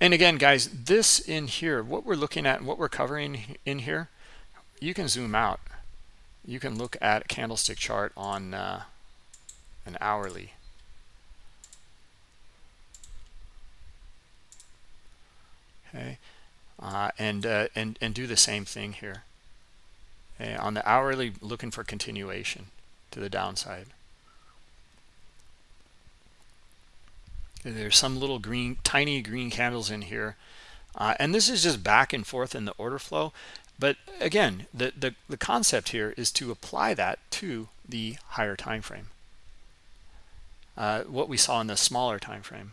Speaker 1: and again guys this in here what we're looking at and what we're covering in here you can zoom out. You can look at a candlestick chart on uh, an hourly. Okay uh, and uh, and and do the same thing here. Okay? on the hourly looking for continuation to the downside There's some little green, tiny green candles in here. Uh, and this is just back and forth in the order flow. But again, the, the, the concept here is to apply that to the higher time frame. Uh, what we saw in the smaller time frame.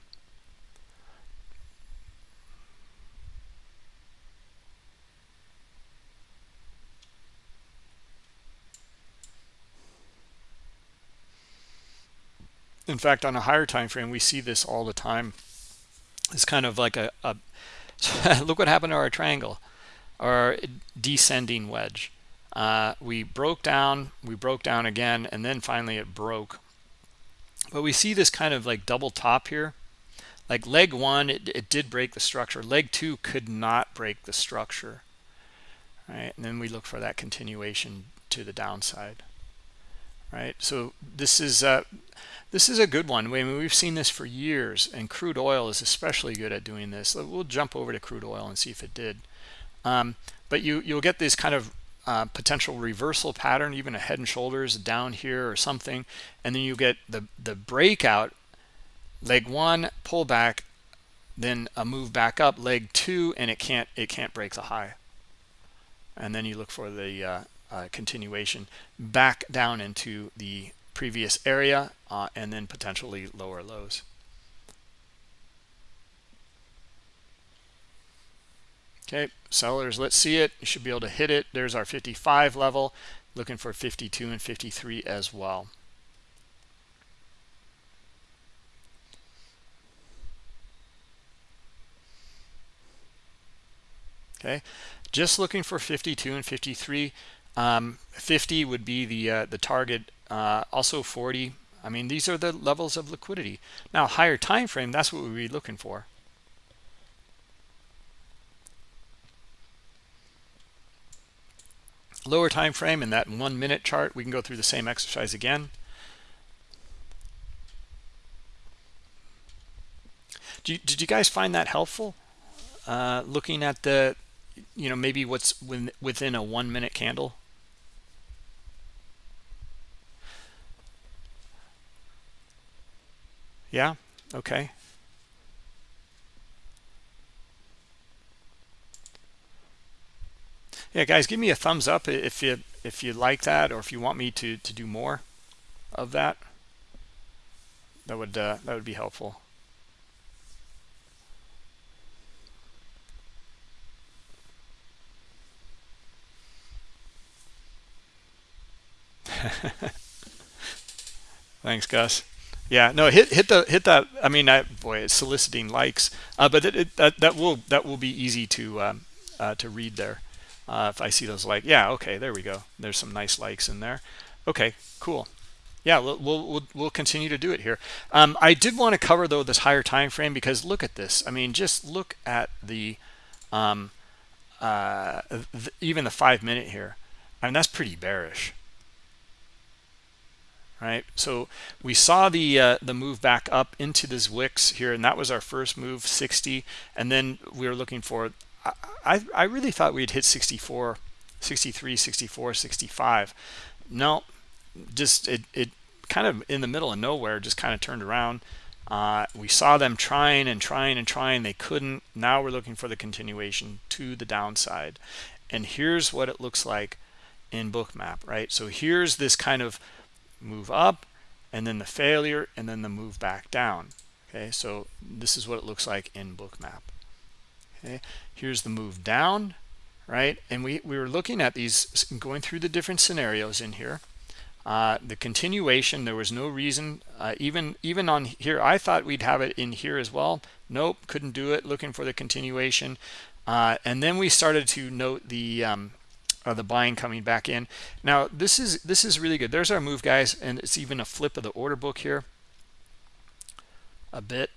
Speaker 1: In fact on a higher time frame we see this all the time. It's kind of like a, a look what happened to our triangle our descending wedge. Uh, we broke down we broke down again and then finally it broke. But we see this kind of like double top here. Like leg one it, it did break the structure. Leg two could not break the structure. Right? And then we look for that continuation to the downside. Right? So this is uh this is a good one. I mean, we've seen this for years, and crude oil is especially good at doing this. We'll jump over to crude oil and see if it did. Um, but you, you'll get this kind of uh, potential reversal pattern, even a head and shoulders down here or something. And then you get the, the breakout, leg one, pull back, then a move back up, leg two, and it can't, it can't break the high. And then you look for the uh, uh, continuation back down into the previous area uh, and then potentially lower lows. Okay, sellers, let's see it. You should be able to hit it. There's our 55 level. Looking for 52 and 53 as well. Okay, just looking for 52 and 53. Um, 50 would be the uh, the target. Uh, also 40. I mean, these are the levels of liquidity. Now, higher time frame. That's what we'd be looking for. lower time frame in that one minute chart we can go through the same exercise again did you guys find that helpful uh, looking at the you know maybe what's within a one minute candle yeah okay. Yeah guys give me a thumbs up if you if you like that or if you want me to to do more of that. That would uh, that would be helpful. Thanks gus yeah no hit hit the hit that i mean I, boy it's soliciting likes uh, but it, it, that that will that will be easy to um, uh, to read there uh, if I see those like yeah okay there we go. There's some nice likes in there. Okay cool. Yeah we'll we'll we'll continue to do it here. Um, I did want to cover though this higher time frame because look at this. I mean just look at the um, uh, th even the five minute here. I mean that's pretty bearish right so we saw the uh, the move back up into this wicks here and that was our first move 60 and then we were looking for I, I really thought we'd hit 64, 63, 64, 65. No, just it, it kind of in the middle of nowhere, just kind of turned around. Uh, we saw them trying and trying and trying. They couldn't. Now we're looking for the continuation to the downside. And here's what it looks like in bookmap, right? So here's this kind of move up and then the failure and then the move back down. Okay, so this is what it looks like in bookmap. Okay here's the move down right? And we we were looking at these going through the different scenarios in here. Uh, the continuation there was no reason uh, even even on here I thought we'd have it in here as well. Nope couldn't do it looking for the continuation. Uh, and then we started to note the um, uh, the buying coming back in. Now this is this is really good. There's our move guys and it's even a flip of the order book here. A bit.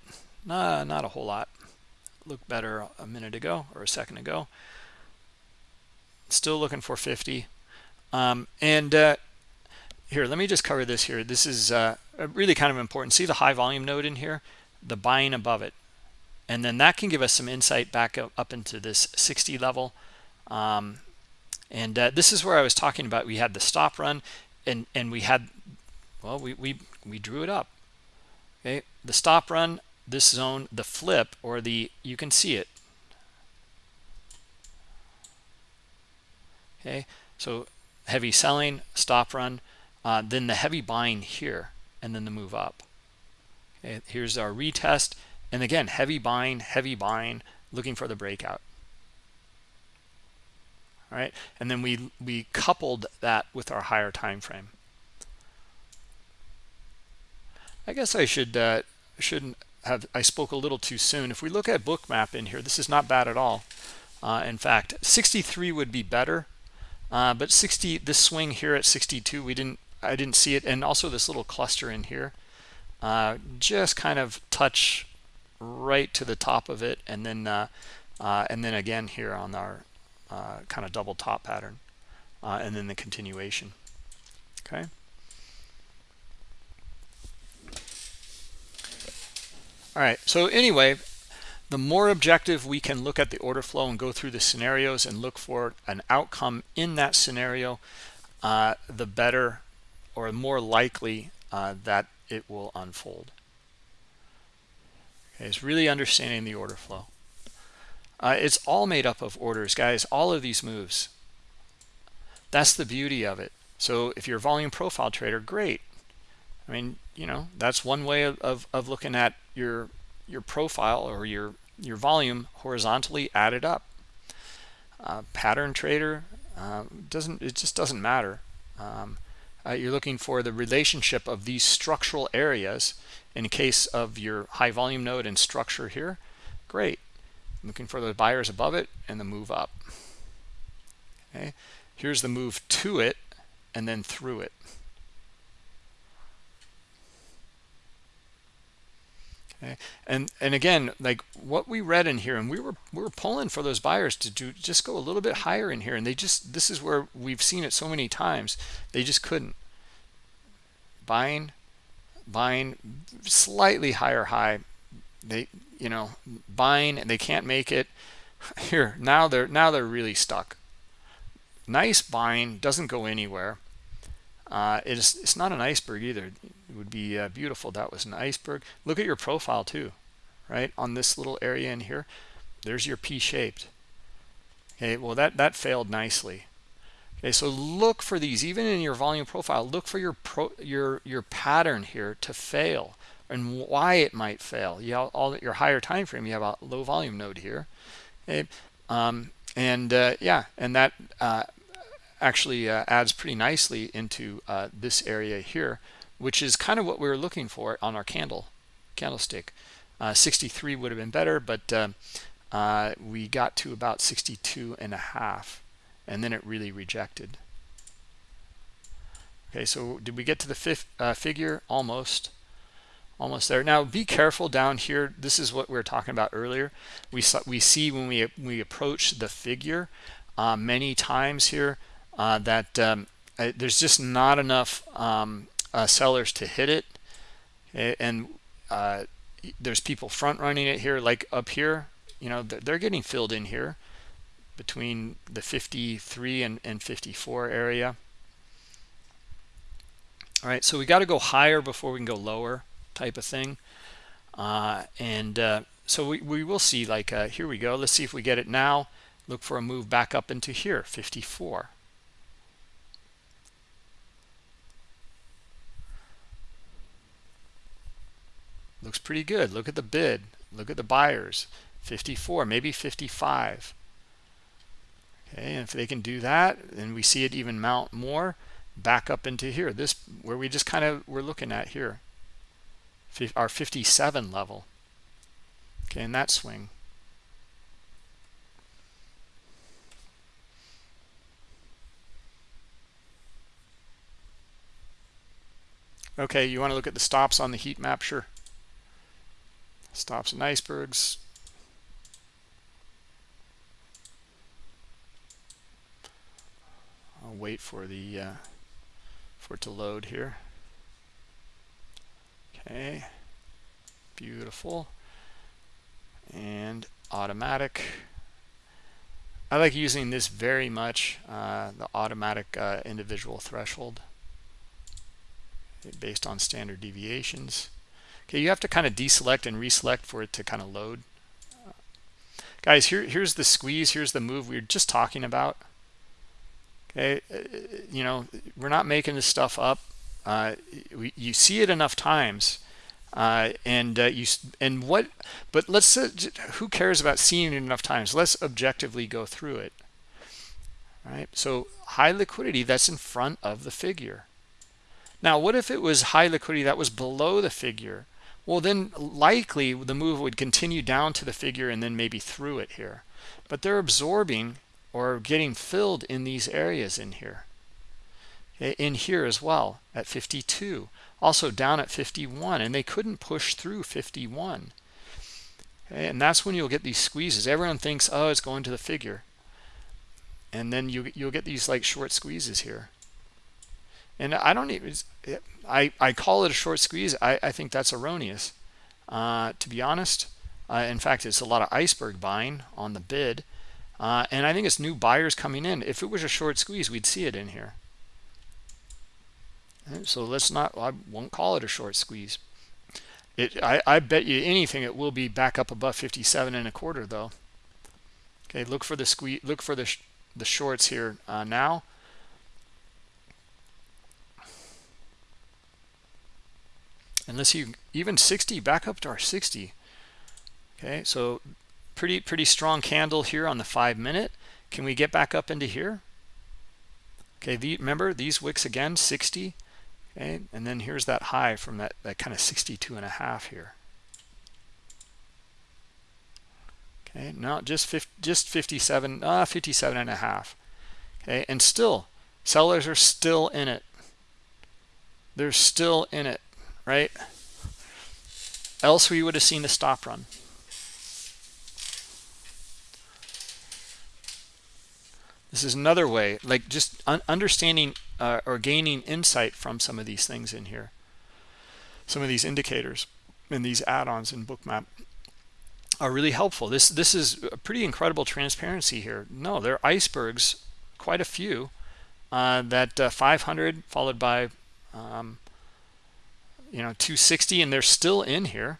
Speaker 1: Nah, not a whole lot. Looked better a minute ago or a second ago. Still looking for 50 um, and uh, here let me just cover this here. This is uh, really kind of important. See the high volume node in here? The buying above it. And then that can give us some insight back up, up into this 60 level. Um, and uh, this is where I was talking about we had the stop run and and we had well we we, we drew it up. Okay the stop run this zone the flip or the you can see it. Okay so heavy selling stop run uh, then the heavy buying here and then the move up. Okay here's our retest. And again heavy buying heavy buying looking for the breakout all right and then we we coupled that with our higher time frame i guess i should uh shouldn't have I spoke a little too soon. If we look at bookmap in here, this is not bad at all. Uh, in fact, 63 would be better, uh, but 60 this swing here at 62 we didn't I didn't see it, and also this little cluster in here, uh, just kind of touch right to the top of it, and then uh, uh, and then again here on our uh, kind of double top pattern, and then the continuation. Okay. all right so anyway the more objective we can look at the order flow and go through the scenarios and look for an outcome in that scenario uh, the better or more likely uh, that it will unfold okay, it's really understanding the order flow uh, it's all made up of orders. Guys all of these moves that's the beauty of it. So if you're a volume profile trader great. I mean you know that's one way of, of, of looking at your your profile or your your volume horizontally added up. Uh, pattern trader uh, doesn't it just doesn't matter. Um, uh, you're looking for the relationship of these structural areas in case of your high volume node and structure here. Great looking for the buyers above it and the move up. Okay? Here's the move to it and then through it. Okay? And and again like what we read in here and we were we were pulling for those buyers to do just go a little bit higher in here and they just this is where we've seen it so many times they just couldn't. Buying buying slightly higher high they you know buying and they can't make it. Here now they're now they're really stuck. Nice buying doesn't go anywhere. Uh, it's it's not an iceberg either. It would be uh, beautiful that was an iceberg. Look at your profile too right on this little area in here. There's your p-shaped. Okay well that that failed nicely. Okay so look for these even in your volume profile look for your pro your your pattern here to fail and why it might fail. You have all your higher time frame you have a low volume node here okay? Um, and uh, yeah and that uh, actually uh, adds pretty nicely into uh, this area here which is kind of what we were looking for on our candle candlestick. Uh, 63 would have been better but uh, we got to about 62 and a half and then it really rejected. Okay so did we get to the fifth figure? Almost almost there. Now be careful down here. This is what we were talking about earlier. We saw we see when we we approach the figure uh, many times here uh, that um, uh, there's just not enough um, uh, sellers to hit it. And uh, there's people front running it here like up here you know they're, getting filled in here between the 53 and, and 54 area. All right so we got to go higher before we can go lower type of thing. Uh, and uh, so we, we will see like uh, here we go. Let's see if we get it now. Look for a move back up into here 54 looks pretty good. Look at the bid. Look at the buyers. 54 maybe 55 okay and if they can do that then we see it even mount more back up into here. This where we just kind of we're looking at here our 57 level. Okay in that swing. Okay you want to look at the stops on the heat map? Sure. Stops and icebergs. I'll wait for the uh, for it to load here okay. Beautiful. And automatic. I like using this very much uh, the automatic uh, individual threshold based on standard deviations. Okay you have to kind of deselect and reselect for it to kind of load. Guys here here's the squeeze here's the move we were just talking about. Okay uh, you know we're not making this stuff up uh, you see it enough times uh, and uh, you and what but let's uh, who cares about seeing it enough times? Let's objectively go through it. All right so high liquidity that's in front of the figure. Now what if it was high liquidity that was below the figure? Well then likely the move would continue down to the figure and then maybe through it here. But they're absorbing or getting filled in these areas in here in here as well at 52 also down at 51 and they couldn't push through 51 and that's when you'll get these squeezes. Everyone thinks oh it's going to the figure. And then you you'll get these like short squeezes here. And I don't even I I call it a short squeeze. I I think that's erroneous. Uh, to be honest uh, in fact it's a lot of iceberg buying on the bid. Uh, and I think it's new buyers coming in. If it was a short squeeze we'd see it in here so let's not, I won't call it a short squeeze. It, I, I bet you anything it will be back up above 57 and a quarter though. Okay, look for the squeeze, look for the, sh the shorts here uh, now. And let's see, even 60, back up to our 60. Okay, so pretty, pretty strong candle here on the five minute. Can we get back up into here? Okay, the, remember these wicks again, 60, and then here's that high from that that kind of 62 and a half here. Okay no just 50, just 57 uh 57 and a half. Okay and still sellers are still in it. They're still in it right? Else we would have seen the stop run this is another way like just un understanding uh, or gaining insight from some of these things in here. Some of these indicators and these add-ons in bookmap are really helpful. This this is a pretty incredible transparency here. No there are icebergs quite a few uh, that uh, 500 followed by um, you know 260 and they're still in here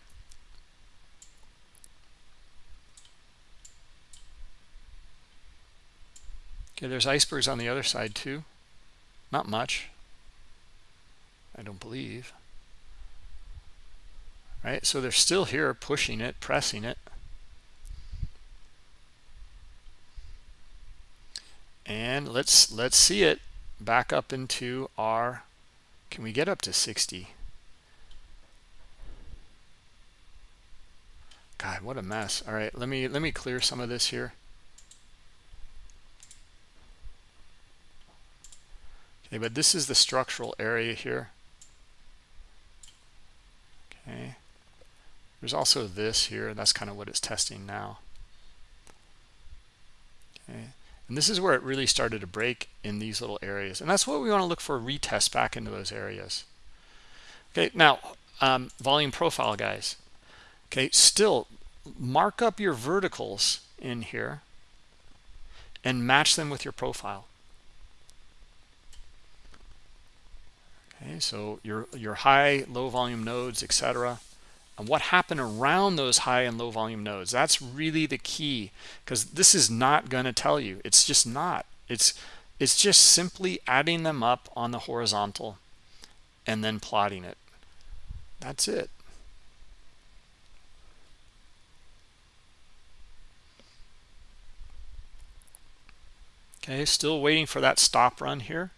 Speaker 1: okay there's icebergs on the other side too. Not much. I don't believe. Right? So they're still here pushing it pressing it. And let's let's see it back up into our can we get up to 60 god what a mess. All right let me let me clear some of this here okay but this is the structural area here okay there's also this here that's kind of what it's testing now okay and this is where it really started to break in these little areas. And that's what we want to look for retest back into those areas. Okay, now um, volume profile, guys. Okay, still mark up your verticals in here and match them with your profile. Okay, so your your high, low volume nodes, etc and what happened around those high and low volume nodes? That's really the key because this is not going to tell you. It's just not. It's it's just simply adding them up on the horizontal and then plotting it. That's it. Okay still waiting for that stop run here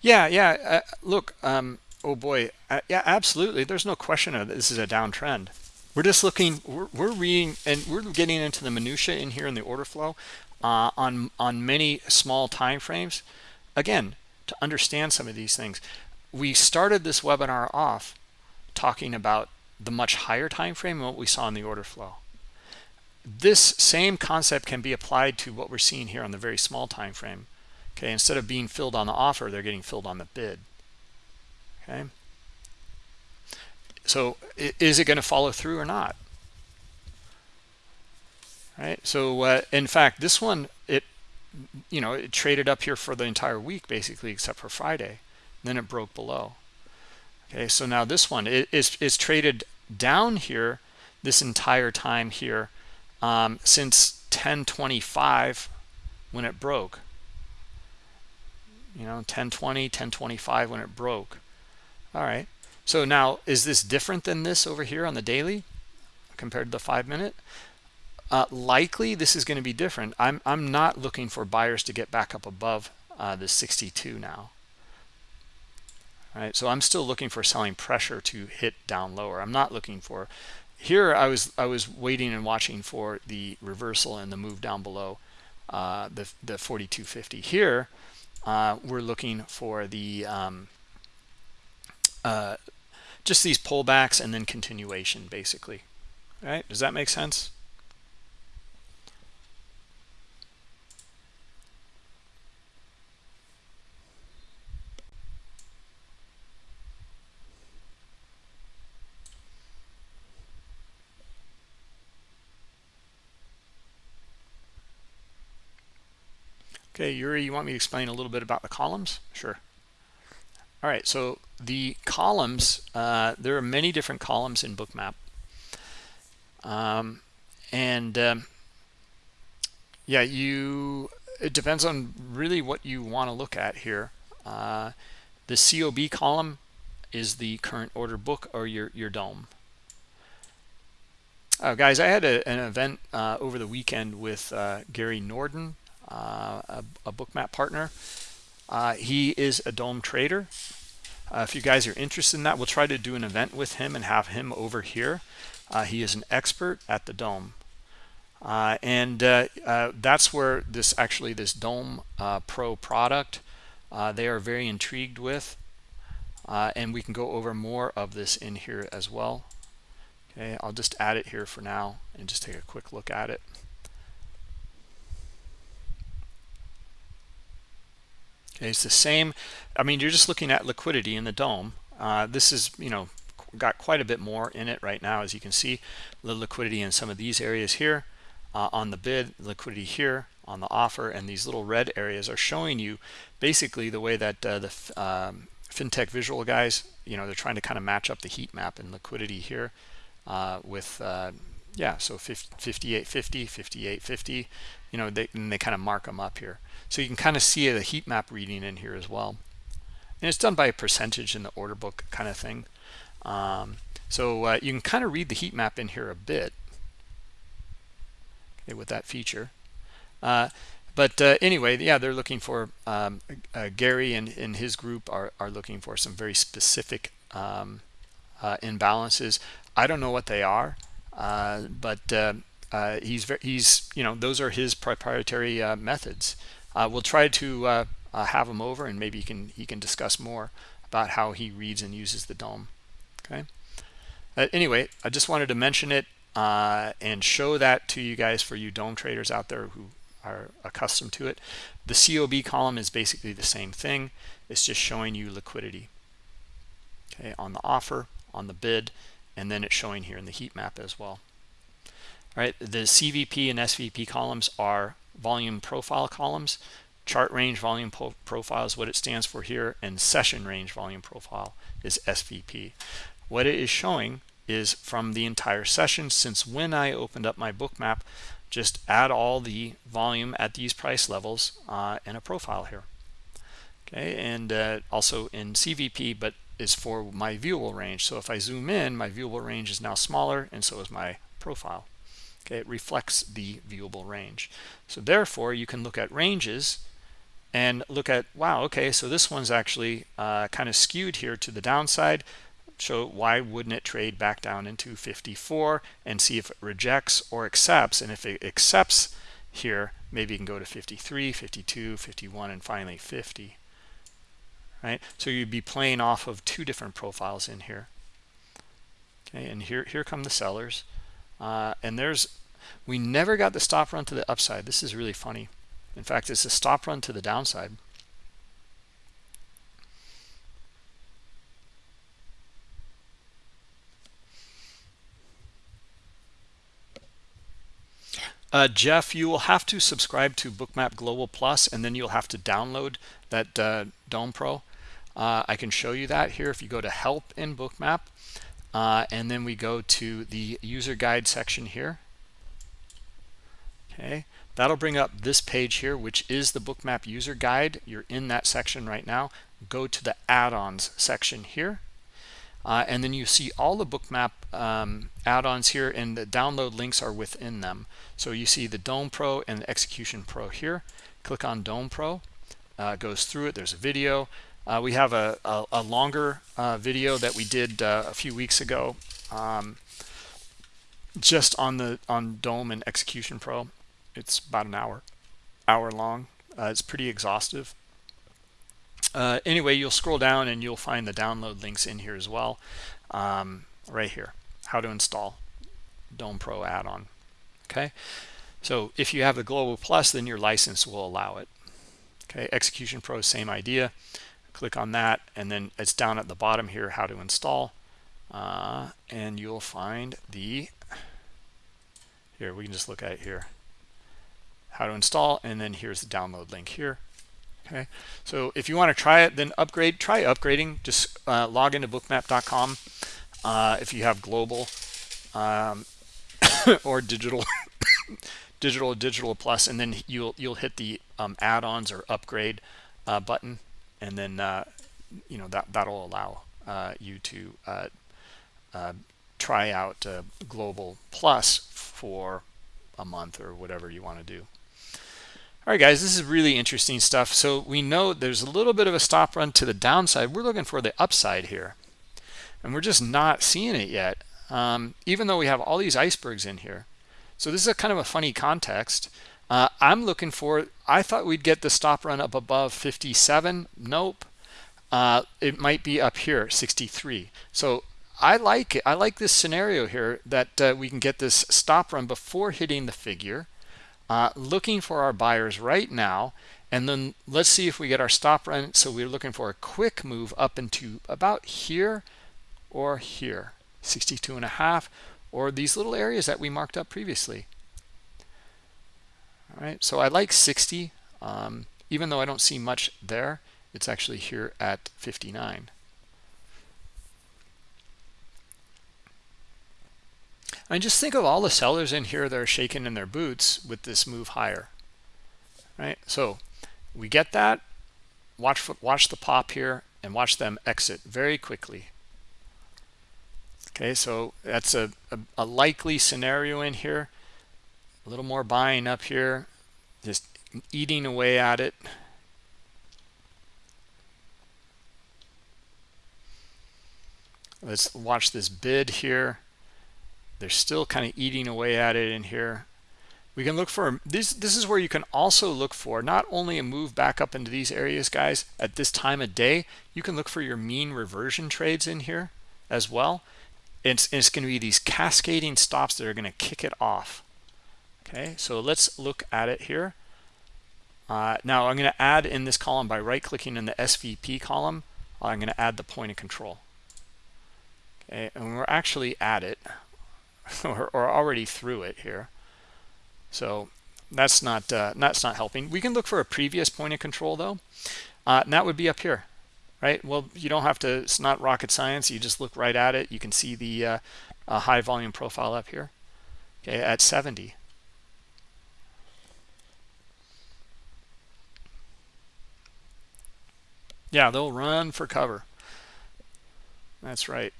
Speaker 1: Yeah, yeah. Uh, look, um, oh boy, uh, yeah, absolutely. There's no question of this is a downtrend. We're just looking, we're, we're reading, and we're getting into the minutia in here in the order flow uh, on on many small time frames. Again, to understand some of these things, we started this webinar off talking about the much higher time frame and what we saw in the order flow. This same concept can be applied to what we're seeing here on the very small time frame okay instead of being filled on the offer they're getting filled on the bid. Okay? So is it going to follow through or not? Right? So uh, in fact this one it you know it traded up here for the entire week basically except for friday. Then it broke below. Okay so now this one is is traded down here this entire time here um, since 1025 when it broke you know 1020 1025 when it broke. All right. So now is this different than this over here on the daily compared to the five minute? Uh, likely this is going to be different. I'm i'm not looking for buyers to get back up above uh, the 62 now. All right so i'm still looking for selling pressure to hit down lower. I'm not looking for here i was i was waiting and watching for the reversal and the move down below uh, the the 4250 here uh, we're looking for the um, uh, just these pullbacks and then continuation basically. All right does that make sense Okay, Yuri, you want me to explain a little bit about the columns? Sure. All right, so the columns, uh, there are many different columns in Bookmap. Um, and um, yeah, you. It depends on really what you want to look at here. Uh, the COB column is the current order book or your your DOM. Uh, guys, I had a, an event uh, over the weekend with uh, Gary Norden, Uh, a, a bookmap partner. Uh, he is a DOM trader. Uh, if you guys are interested in that, we'll try to do an event with him and have him over here. Uh, he is an expert at the DOM. Uh, and that's where this actually this DOM Pro product they are very intrigued with. and we can go over more of this in here as well. Okay, I'll just add it here for now and just take a quick look at it. Okay, it's the same. I mean, you're just looking at liquidity in the DOM. Uh, this is, you know, got quite a bit more in it right now, as you can see. The liquidity in some of these areas here uh, on the bid, liquidity here on the offer, and these little red areas are showing you basically the way that uh, the um, FinTech visual guys, you know, they're trying to kind of match up the heat map and liquidity here uh, with uh, yeah so 5850 5850 you know they and they kind of mark them up here so you can kind of see the heat map reading in here as well. And it's done by a percentage in the order book kind of thing. Um, so uh, you can kind of read the heat map in here a bit. Okay, with that feature. Uh, but uh, anyway yeah they're looking for um, uh, Gary and, and his group are, are looking for some very specific um, uh, imbalances. I don't know what they are, uh, but he's he's you know those are his proprietary methods. Uh, we'll try to uh, have him over, and maybe he can he can discuss more about how he reads and uses the DOM. Okay. anyway, I just wanted to mention it and show that to you guys for you DOM traders out there who are accustomed to it. The COB column is basically the same thing. It's just showing you liquidity. Okay, on the offer, on the bid, and then it's showing here in the heat map as well all right the cvp and svp columns are volume profile columns chart range volume profile is what it stands for here and session range volume profile is svp what it is showing is from the entire session since when i opened up my Bookmap, just add all the volume at these price levels uh, in a profile here okay and uh, also in cvp but is for my viewable range. So if I zoom in, my viewable range is now smaller and so is my profile. Okay, it reflects the viewable range. So therefore, you can look at ranges and look at, wow, okay, so this one's actually uh, kind of skewed here to the downside. So why wouldn't it trade back down into 54 and see if it rejects or accepts? And if it accepts here, maybe you can go to 53, 52, 51, and finally 50 right? So you'd be playing off of two different profiles in here. Okay, and here here come the sellers, uh, and there's we never got the stop run to the upside. This is really funny. In fact, it's a stop run to the downside. Uh, Jeff, you will have to subscribe to Bookmap Global Plus, and then you'll have to download that uh, DOM Pro. Uh, I can show you that here if you go to help in bookmap uh, and then we go to the user guide section here okay. That'll bring up this page here which is the bookmap user guide. You're in that section right now. Go to the add-ons section here. Uh, and then you see all the bookmap um, add-ons here and the download links are within them. So you see the DOM Pro and the Execution Pro here. Click on DOM Pro. Uh, goes through it. There's a video. Uh, we have a, a, a longer uh, video that we did uh, a few weeks ago um, just on the on DOM and Execution Pro. It's about an hour, hour long. Uh, it's pretty exhaustive. Uh, anyway, you'll scroll down and you'll find the download links in here as well. Um, right here, how to install DOM Pro add-on. Okay, so if you have the Global Plus, then your license will allow it. Okay, Execution Pro, same idea click on that and then it's down at the bottom here how to install uh, and you'll find the here we can just look at it here how to install and then here's the download link here okay? So if you want to try it then upgrade try upgrading. Just uh, log into bookmap.com uh, if you have global um, or digital digital digital plus and then you'll you'll hit the um, add-ons or upgrade uh, button and then uh, you know that that'll allow uh, you to uh, try out global plus for a month or whatever you want to do all right guys this is really interesting stuff. So we know there's a little bit of a stop run to the downside. We're looking for the upside here and we're just not seeing it yet um, even though we have all these icebergs in here. So this is a kind of a funny context. Uh, i'm looking for i thought we'd get the stop run up above 57 nope. Uh, it might be up here 63 so i like it. I like this scenario here that uh, we can get this stop run before hitting the figure uh, looking for our buyers right now. And then let's see if we get our stop run so we're looking for a quick move up into about here or here 62 and a half or these little areas that we marked up previously. All right so i like 60 um, even though i don't see much there it's actually here at 59 I mean, just think of all the sellers in here that are shaking in their boots with this move higher, right? So we get that. Watch watch the pop here and watch them exit very quickly. Okay, so that's a, a, a likely scenario in here. A little more buying up here, just eating away at it. Let's watch this bid here. They're still kind of eating away at it in here. We can look for this. This is where you can also look for not only a move back up into these areas, guys, at this time of day. You can look for your mean reversion trades in here as well. It's, it's going to be these cascading stops that are going to kick it off. Okay, so let's look at it here. Uh, now I'm going to add in this column by right clicking in the SVP column. I'm going to add the point of control. Okay, and we're actually at it or, already through it here. So that's not uh, that's not helping. We can look for a previous point of control though, uh, and that would be up here, right? Well, you don't have to. It's not rocket science. You just look right at it. You can see the uh, high volume profile up here, okay, at 70. Yeah, they'll run for cover. That's right.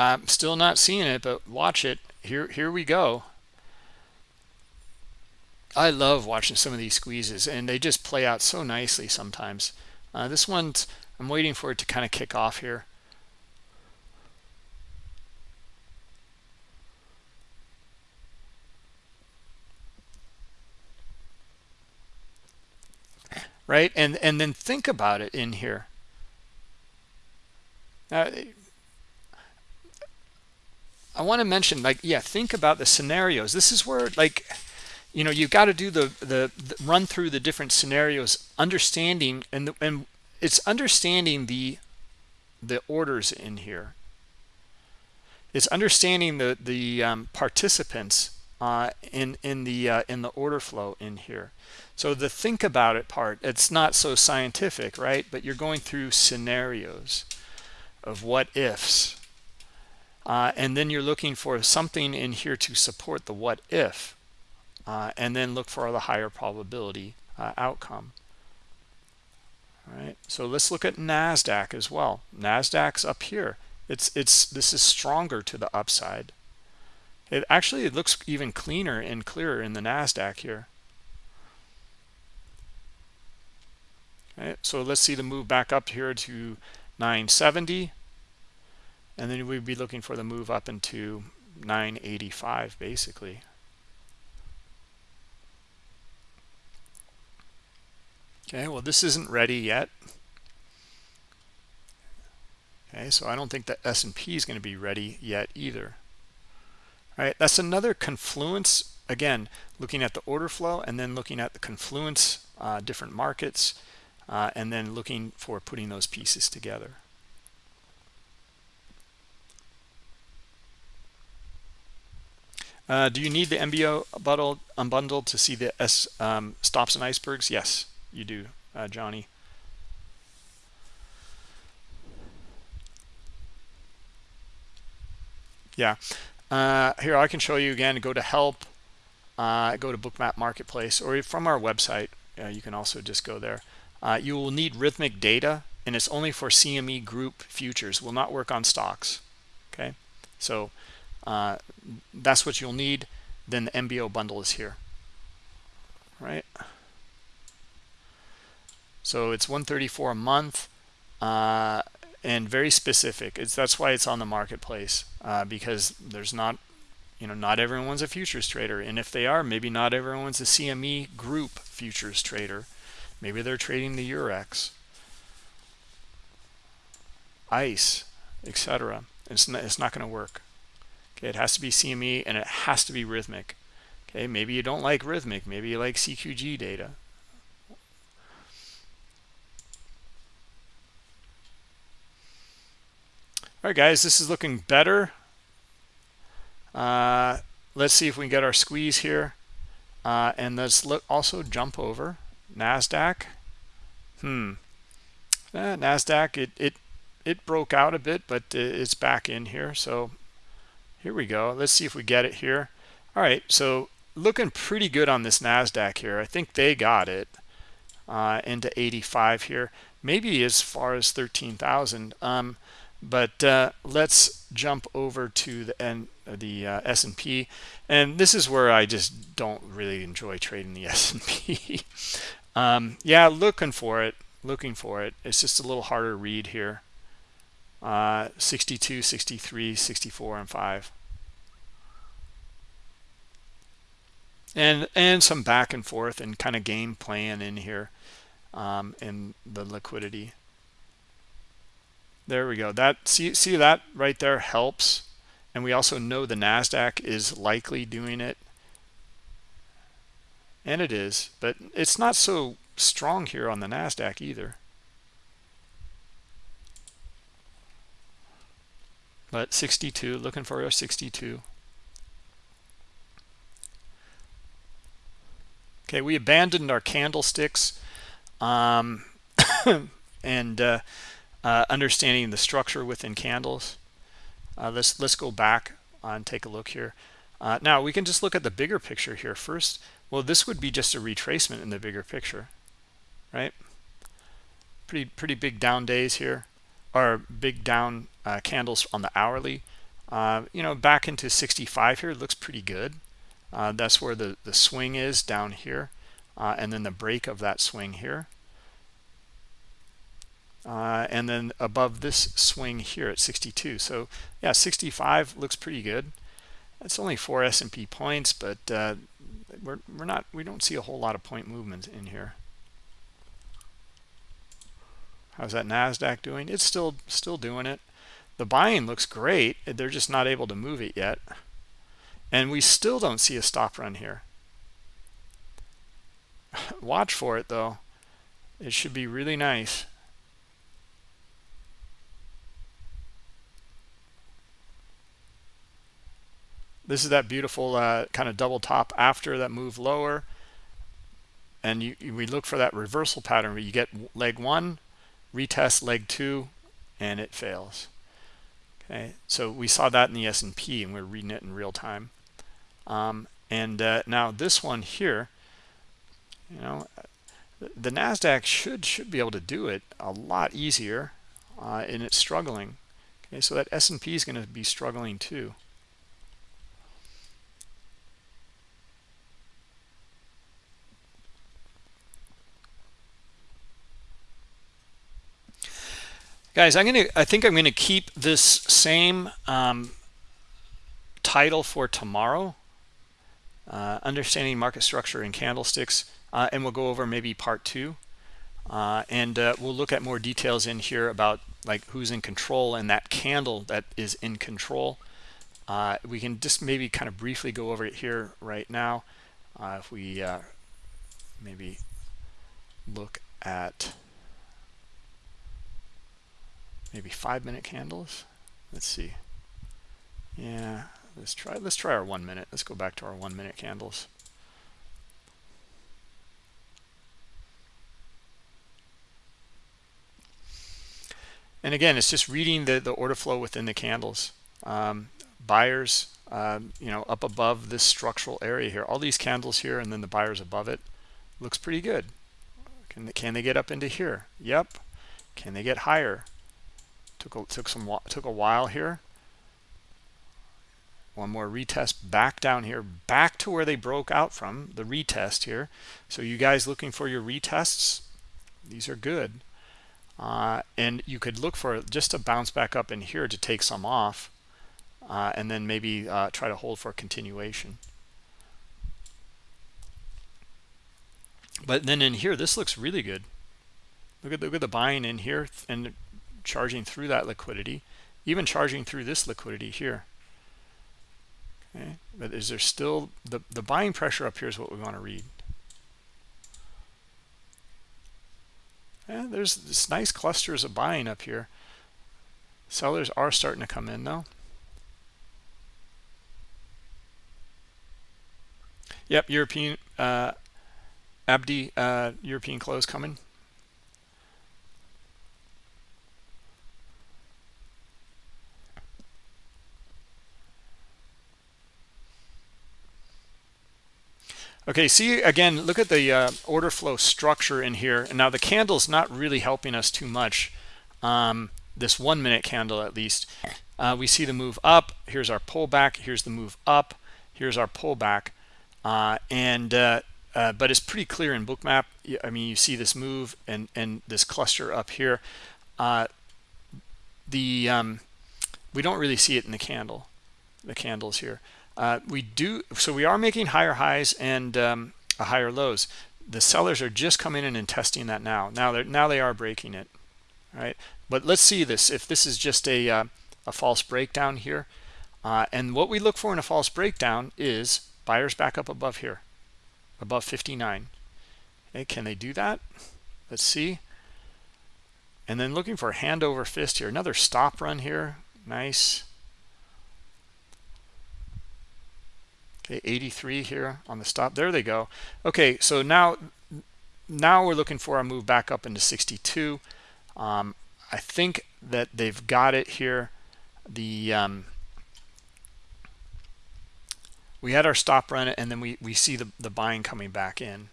Speaker 1: I'm still not seeing it, but watch it. Here, here we go. I love watching some of these squeezes, and they just play out so nicely sometimes. Uh, this one, I'm waiting for it to kind of kick off here. Right, and and then think about it in here. Uh, I want to mention, like, yeah, think about the scenarios. This is where, like, you know, you've got to do the, the, the run through the different scenarios, understanding, and the, and it's understanding the the orders in here. It's understanding the the um, participants uh, in in the uh, in the order flow in here. So the think about it part, it's not so scientific, right? But you're going through scenarios of what ifs uh, and then you're looking for something in here to support the what if uh, and then look for the higher probability uh, outcome. All right so let's look at nasdaq as well. Nasdaq's up here. It's it's this is stronger to the upside. It actually it looks even cleaner and clearer in the nasdaq here. Okay so let's see the move back up here to 970 and then we'd be looking for the move up into 985 basically. Okay well this isn't ready yet. Okay so i don't think that s&p is going to be ready yet either. All right that's another confluence again looking at the order flow and then looking at the confluence uh, different markets uh, and then looking for putting those pieces together Uh, do you need the MBO bundle, unbundled to see the S um, stops and icebergs? Yes, you do, uh, Johnny. Yeah, uh, here I can show you again. Go to help, uh, go to Bookmap Marketplace, or from our website. Uh, you can also just go there. You will need Rithmic data, and it's only for CME Group futures. Will not work on stocks. Okay, so uh, that's what you'll need. Then the MBO bundle is here. Right. So it's 134 a month. Uh, and very specific. It's that's why it's on the marketplace uh, because there's not, you know, not everyone's a futures trader, and if they are, maybe not everyone's a CME group futures trader. Maybe they're trading the Eurex, ICE, etc. It's not, it's not going to work. Okay, it has to be CME and it has to be Rithmic. Okay, maybe you don't like Rithmic, maybe you like CQG data. All right, guys, this is looking better. Uh, let's see if we can get our squeeze here. Uh, and let's look also jump over NASDAQ. Hmm. Eh, NASDAQ, it, it, it broke out a bit, but it's back in here. So here we go. Let's see if we get it here. All right, so looking pretty good on this NASDAQ here. I think they got it uh, into 85 here, maybe as far as 13,000. Um, but uh, let's jump over to the N, the uh, S&P, and this is where I just don't really enjoy trading the S&P. um, yeah, looking for it, looking for it. It's just a little harder read here. Uh, 62, 63, 64, and 5. And and some back and forth and kind of game playing in here um, in the liquidity. There we go. That see see that right there helps. And we also know the Nasdaq is likely doing it. And it is, but it's not so strong here on the Nasdaq either. But 62, looking for a 62. Okay, we abandoned our candlesticks um, and uh, uh, understanding the structure within candles. Uh, let's let's go back and take a look here. Uh, now we can just look at the bigger picture here first. Well, this would be just a retracement in the bigger picture, right? Pretty pretty big down days here, or big down uh, candles on the hourly. Uh, you know, back into 65 here looks pretty good. Uh, that's where the the swing is down here, and then the break of that swing here. Uh, and then above this swing here at 62 so yeah 65 looks pretty good. It's only four S&P points but uh, we're, we're not we don't see a whole lot of point movement in here. How's that Nasdaq doing? It's still still doing it the buying looks great. They're just not able to move it yet. And we still don't see a stop run here. Watch for it though. It should be really nice. This is that beautiful uh, kind of double top after that move lower. And you, we look for that reversal pattern where you get leg one, retest leg two, and it fails. Okay, so we saw that in the S&P and we're reading it in real time. Um, and uh, now this one here, you know, the Nasdaq should should be able to do it a lot easier, uh, and it's struggling. Okay, so that S&P is going to be struggling too. Guys i'm gonna i think i'm gonna keep this same um, title for tomorrow uh, understanding market structure and candlesticks uh, and we'll go over maybe part two uh, and uh, we'll look at more details in here about like who's in control and that candle that is in control. Uh, we can just maybe kind of briefly go over it here right now uh, if we maybe look at maybe five minute candles let's see yeah let's try let's try our one minute let's go back to our one minute candles and again it's just reading the the order flow within the candles um, buyers um, you know, up above this structural area here. All these candles here and then the buyers above it looks pretty good. Can they, can they get up into here? Yep. Can they get higher? Took a, took some took a while here. One more retest back down here, back to where they broke out from the retest here. So you guys looking for your retests? These are good. Uh, and you could look for just a bounce back up in here to take some off uh, and then maybe uh, try to hold for continuation. But then in here, this looks really good. Look at, look at the buying in here and charging through that liquidity, even charging through this liquidity here. Okay, but is there still the the buying pressure up here is what we want to read. Yeah, there's this nice clusters of buying up here. Sellers are starting to come in though. Yep, European uh, Abdi uh, European close coming. Okay, see again, look at the uh, order flow structure in here. And now the candle's not really helping us too much. Um, this one minute candle at least. Uh, we see the move up. Here's our pullback. Here's the move up. Here's our pullback. Uh, and uh, uh, but it's pretty clear in bookmap i mean you see this move and and this cluster up here uh, the um, we don't really see it in the candle the candles here uh, we do so we are making higher highs and um, higher lows. The sellers are just coming in and testing that now. Now they're now they are breaking it right? But let's see this. If this is just a uh, a false breakdown here uh, and what we look for in a false breakdown is buyers back up above here above 59 okay can they do that? Let's see. And then looking for hand over fist here another stop run here. Nice okay 83 here on the stop. There they go. Okay so now now we're looking for a move back up into 62 um, I think that they've got it here. The um, we had our stop run and then we we see the the buying coming back in.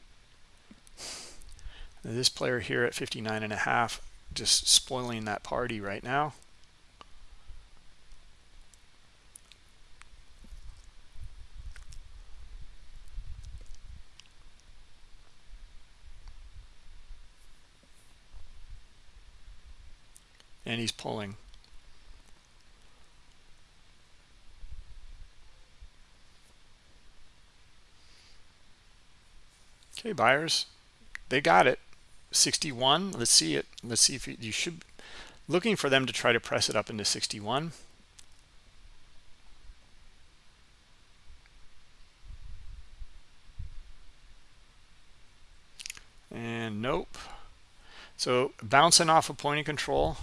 Speaker 1: This player here at 59 and a half just spoiling that party right now and he's pulling Okay, buyers, they got it. 61. Let's see it. Let's see if you, should looking for them to try to press it up into 61. And nope. So bouncing off of point of control.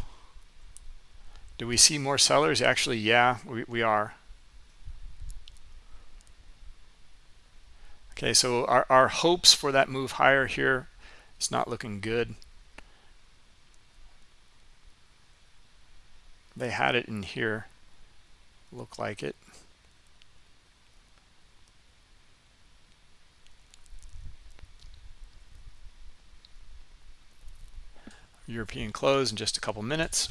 Speaker 1: Do we see more sellers? Actually, yeah, we, we are. Okay, so our, our hopes for that move higher here, it's not looking good. They had it in here, look like it. European close in just a couple minutes.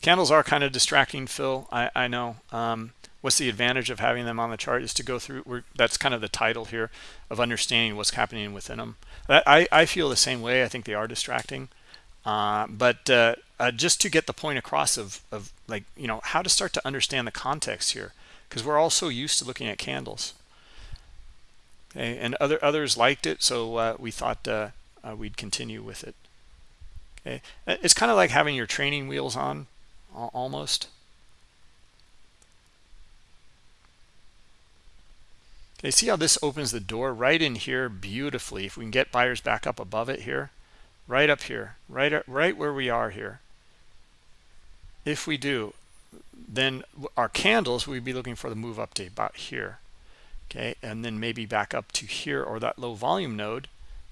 Speaker 1: Candles are kind of distracting, Phil. I, I know. Um, what's the advantage of having them on the chart is to go through that's kind of the title here of understanding what's happening within them i i feel the same way. I think they are distracting. Uh, but uh, uh, just to get the point across of of like you know how to start to understand the context here because we're all so used to looking at candles. Okay and other others liked it so uh, we thought uh, uh, we'd continue with it. Okay it's kind of like having your training wheels on almost Okay, see how this opens the door right in here beautifully. If we can get buyers back up above it here, right up here, right, uh, right where we are here. If we do, then our candles, we'd be looking for the move up to about here. Okay, and then maybe back up to here or that low volume node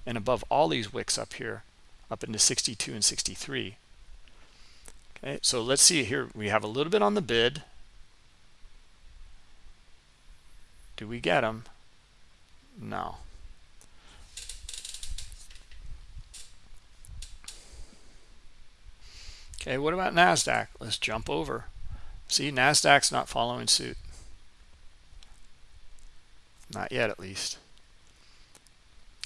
Speaker 1: and above all these wicks up here, up into 62 and 63. Okay, so let's see here. We have a little bit on the bid. do we get them no. Okay what about nasdaq? Let's jump over. See nasdaq's not following suit. Not yet at least.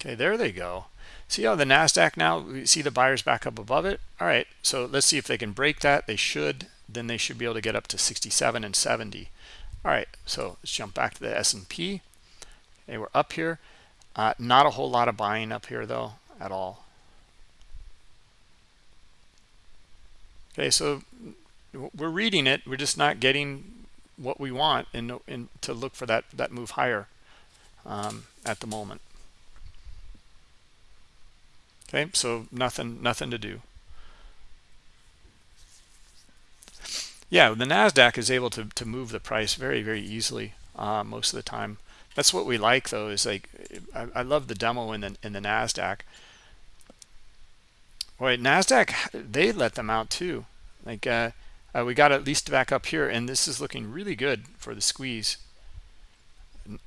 Speaker 1: Okay there they go see how the nasdaq now we see the buyers back up above it. All right so let's see if they can break that. They should. Then they should be able to get up to 67 and 70 all right so let's jump back to the S&P okay we're up here. Uh, not a whole lot of buying up here though at all. Okay so we're reading it. We're just not getting what we want and, and to look for that that move higher um, at the moment okay so nothing nothing to do. Yeah the nasdaq is able to, to move the price very very easily uh, most of the time. That's what we like though is like I, I love the demo in the in the nasdaq. Boy, nasdaq they let them out too. Like uh, uh, we got at least back up here and this is looking really good for the squeeze.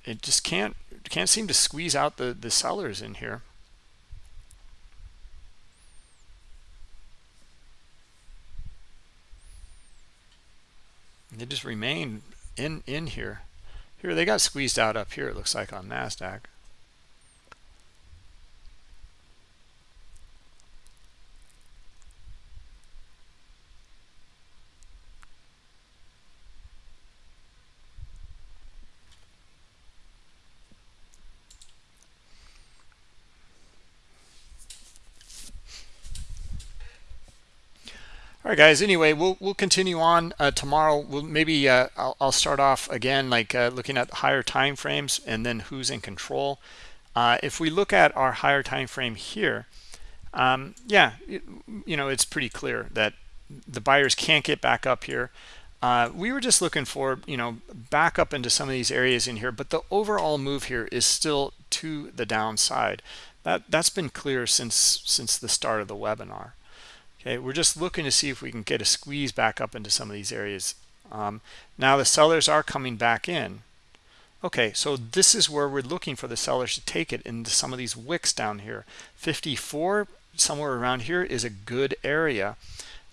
Speaker 1: It just can't can't seem to squeeze out the the sellers in here they just remain in in here. Here they got squeezed out up here it looks like on nasdaq all right guys anyway we'll we'll continue on uh, tomorrow. We'll maybe uh, I'll, I'll, start off again like uh, looking at higher time frames and then who's in control. Uh, if we look at our higher time frame here um, yeah it, you know it's pretty clear that the buyers can't get back up here. Uh, we were just looking for you know back up into some of these areas in here but the overall move here is still to the downside. That that's been clear since since the start of the webinar okay we're just looking to see if we can get a squeeze back up into some of these areas. Um, now the sellers are coming back in. Okay so this is where we're looking for the sellers to take it into some of these wicks down here. 54 somewhere around here is a good area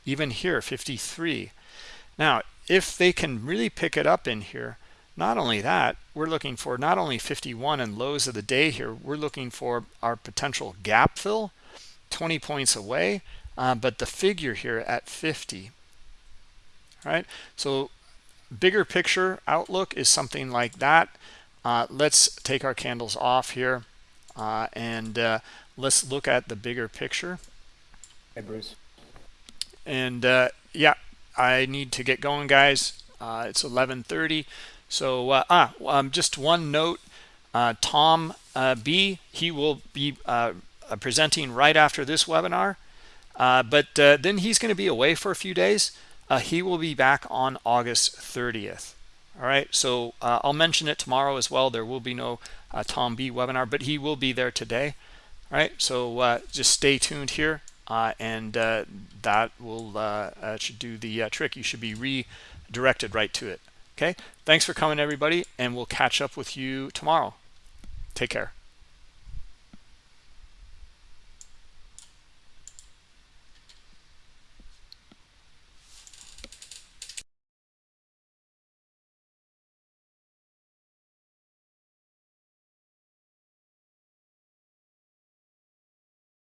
Speaker 1: even here 53 now if they can really pick it up in here not only that we're looking for not only 51 and lows of the day here we're looking for our potential gap fill 20 points away uh, but the figure here at 50 right? So bigger picture outlook is something like that. Uh, let's take our candles off here uh, and uh, let's look at the bigger picture.
Speaker 2: Hey Bruce.
Speaker 1: And uh, yeah I need to get going guys. Uh, it's 1130 so ah um, just one note. Tom B he will be presenting right after this webinar but uh, then he's going to be away for a few days. Uh, he will be back on August 30th. All right, so uh, I'll mention it tomorrow as well. There will be no uh, Tom B webinar, but he will be there today. All right, so uh, just stay tuned here, and that will should do the trick. You should be redirected right to it. Okay, thanks for coming, everybody, and we'll catch up with you tomorrow. Take care.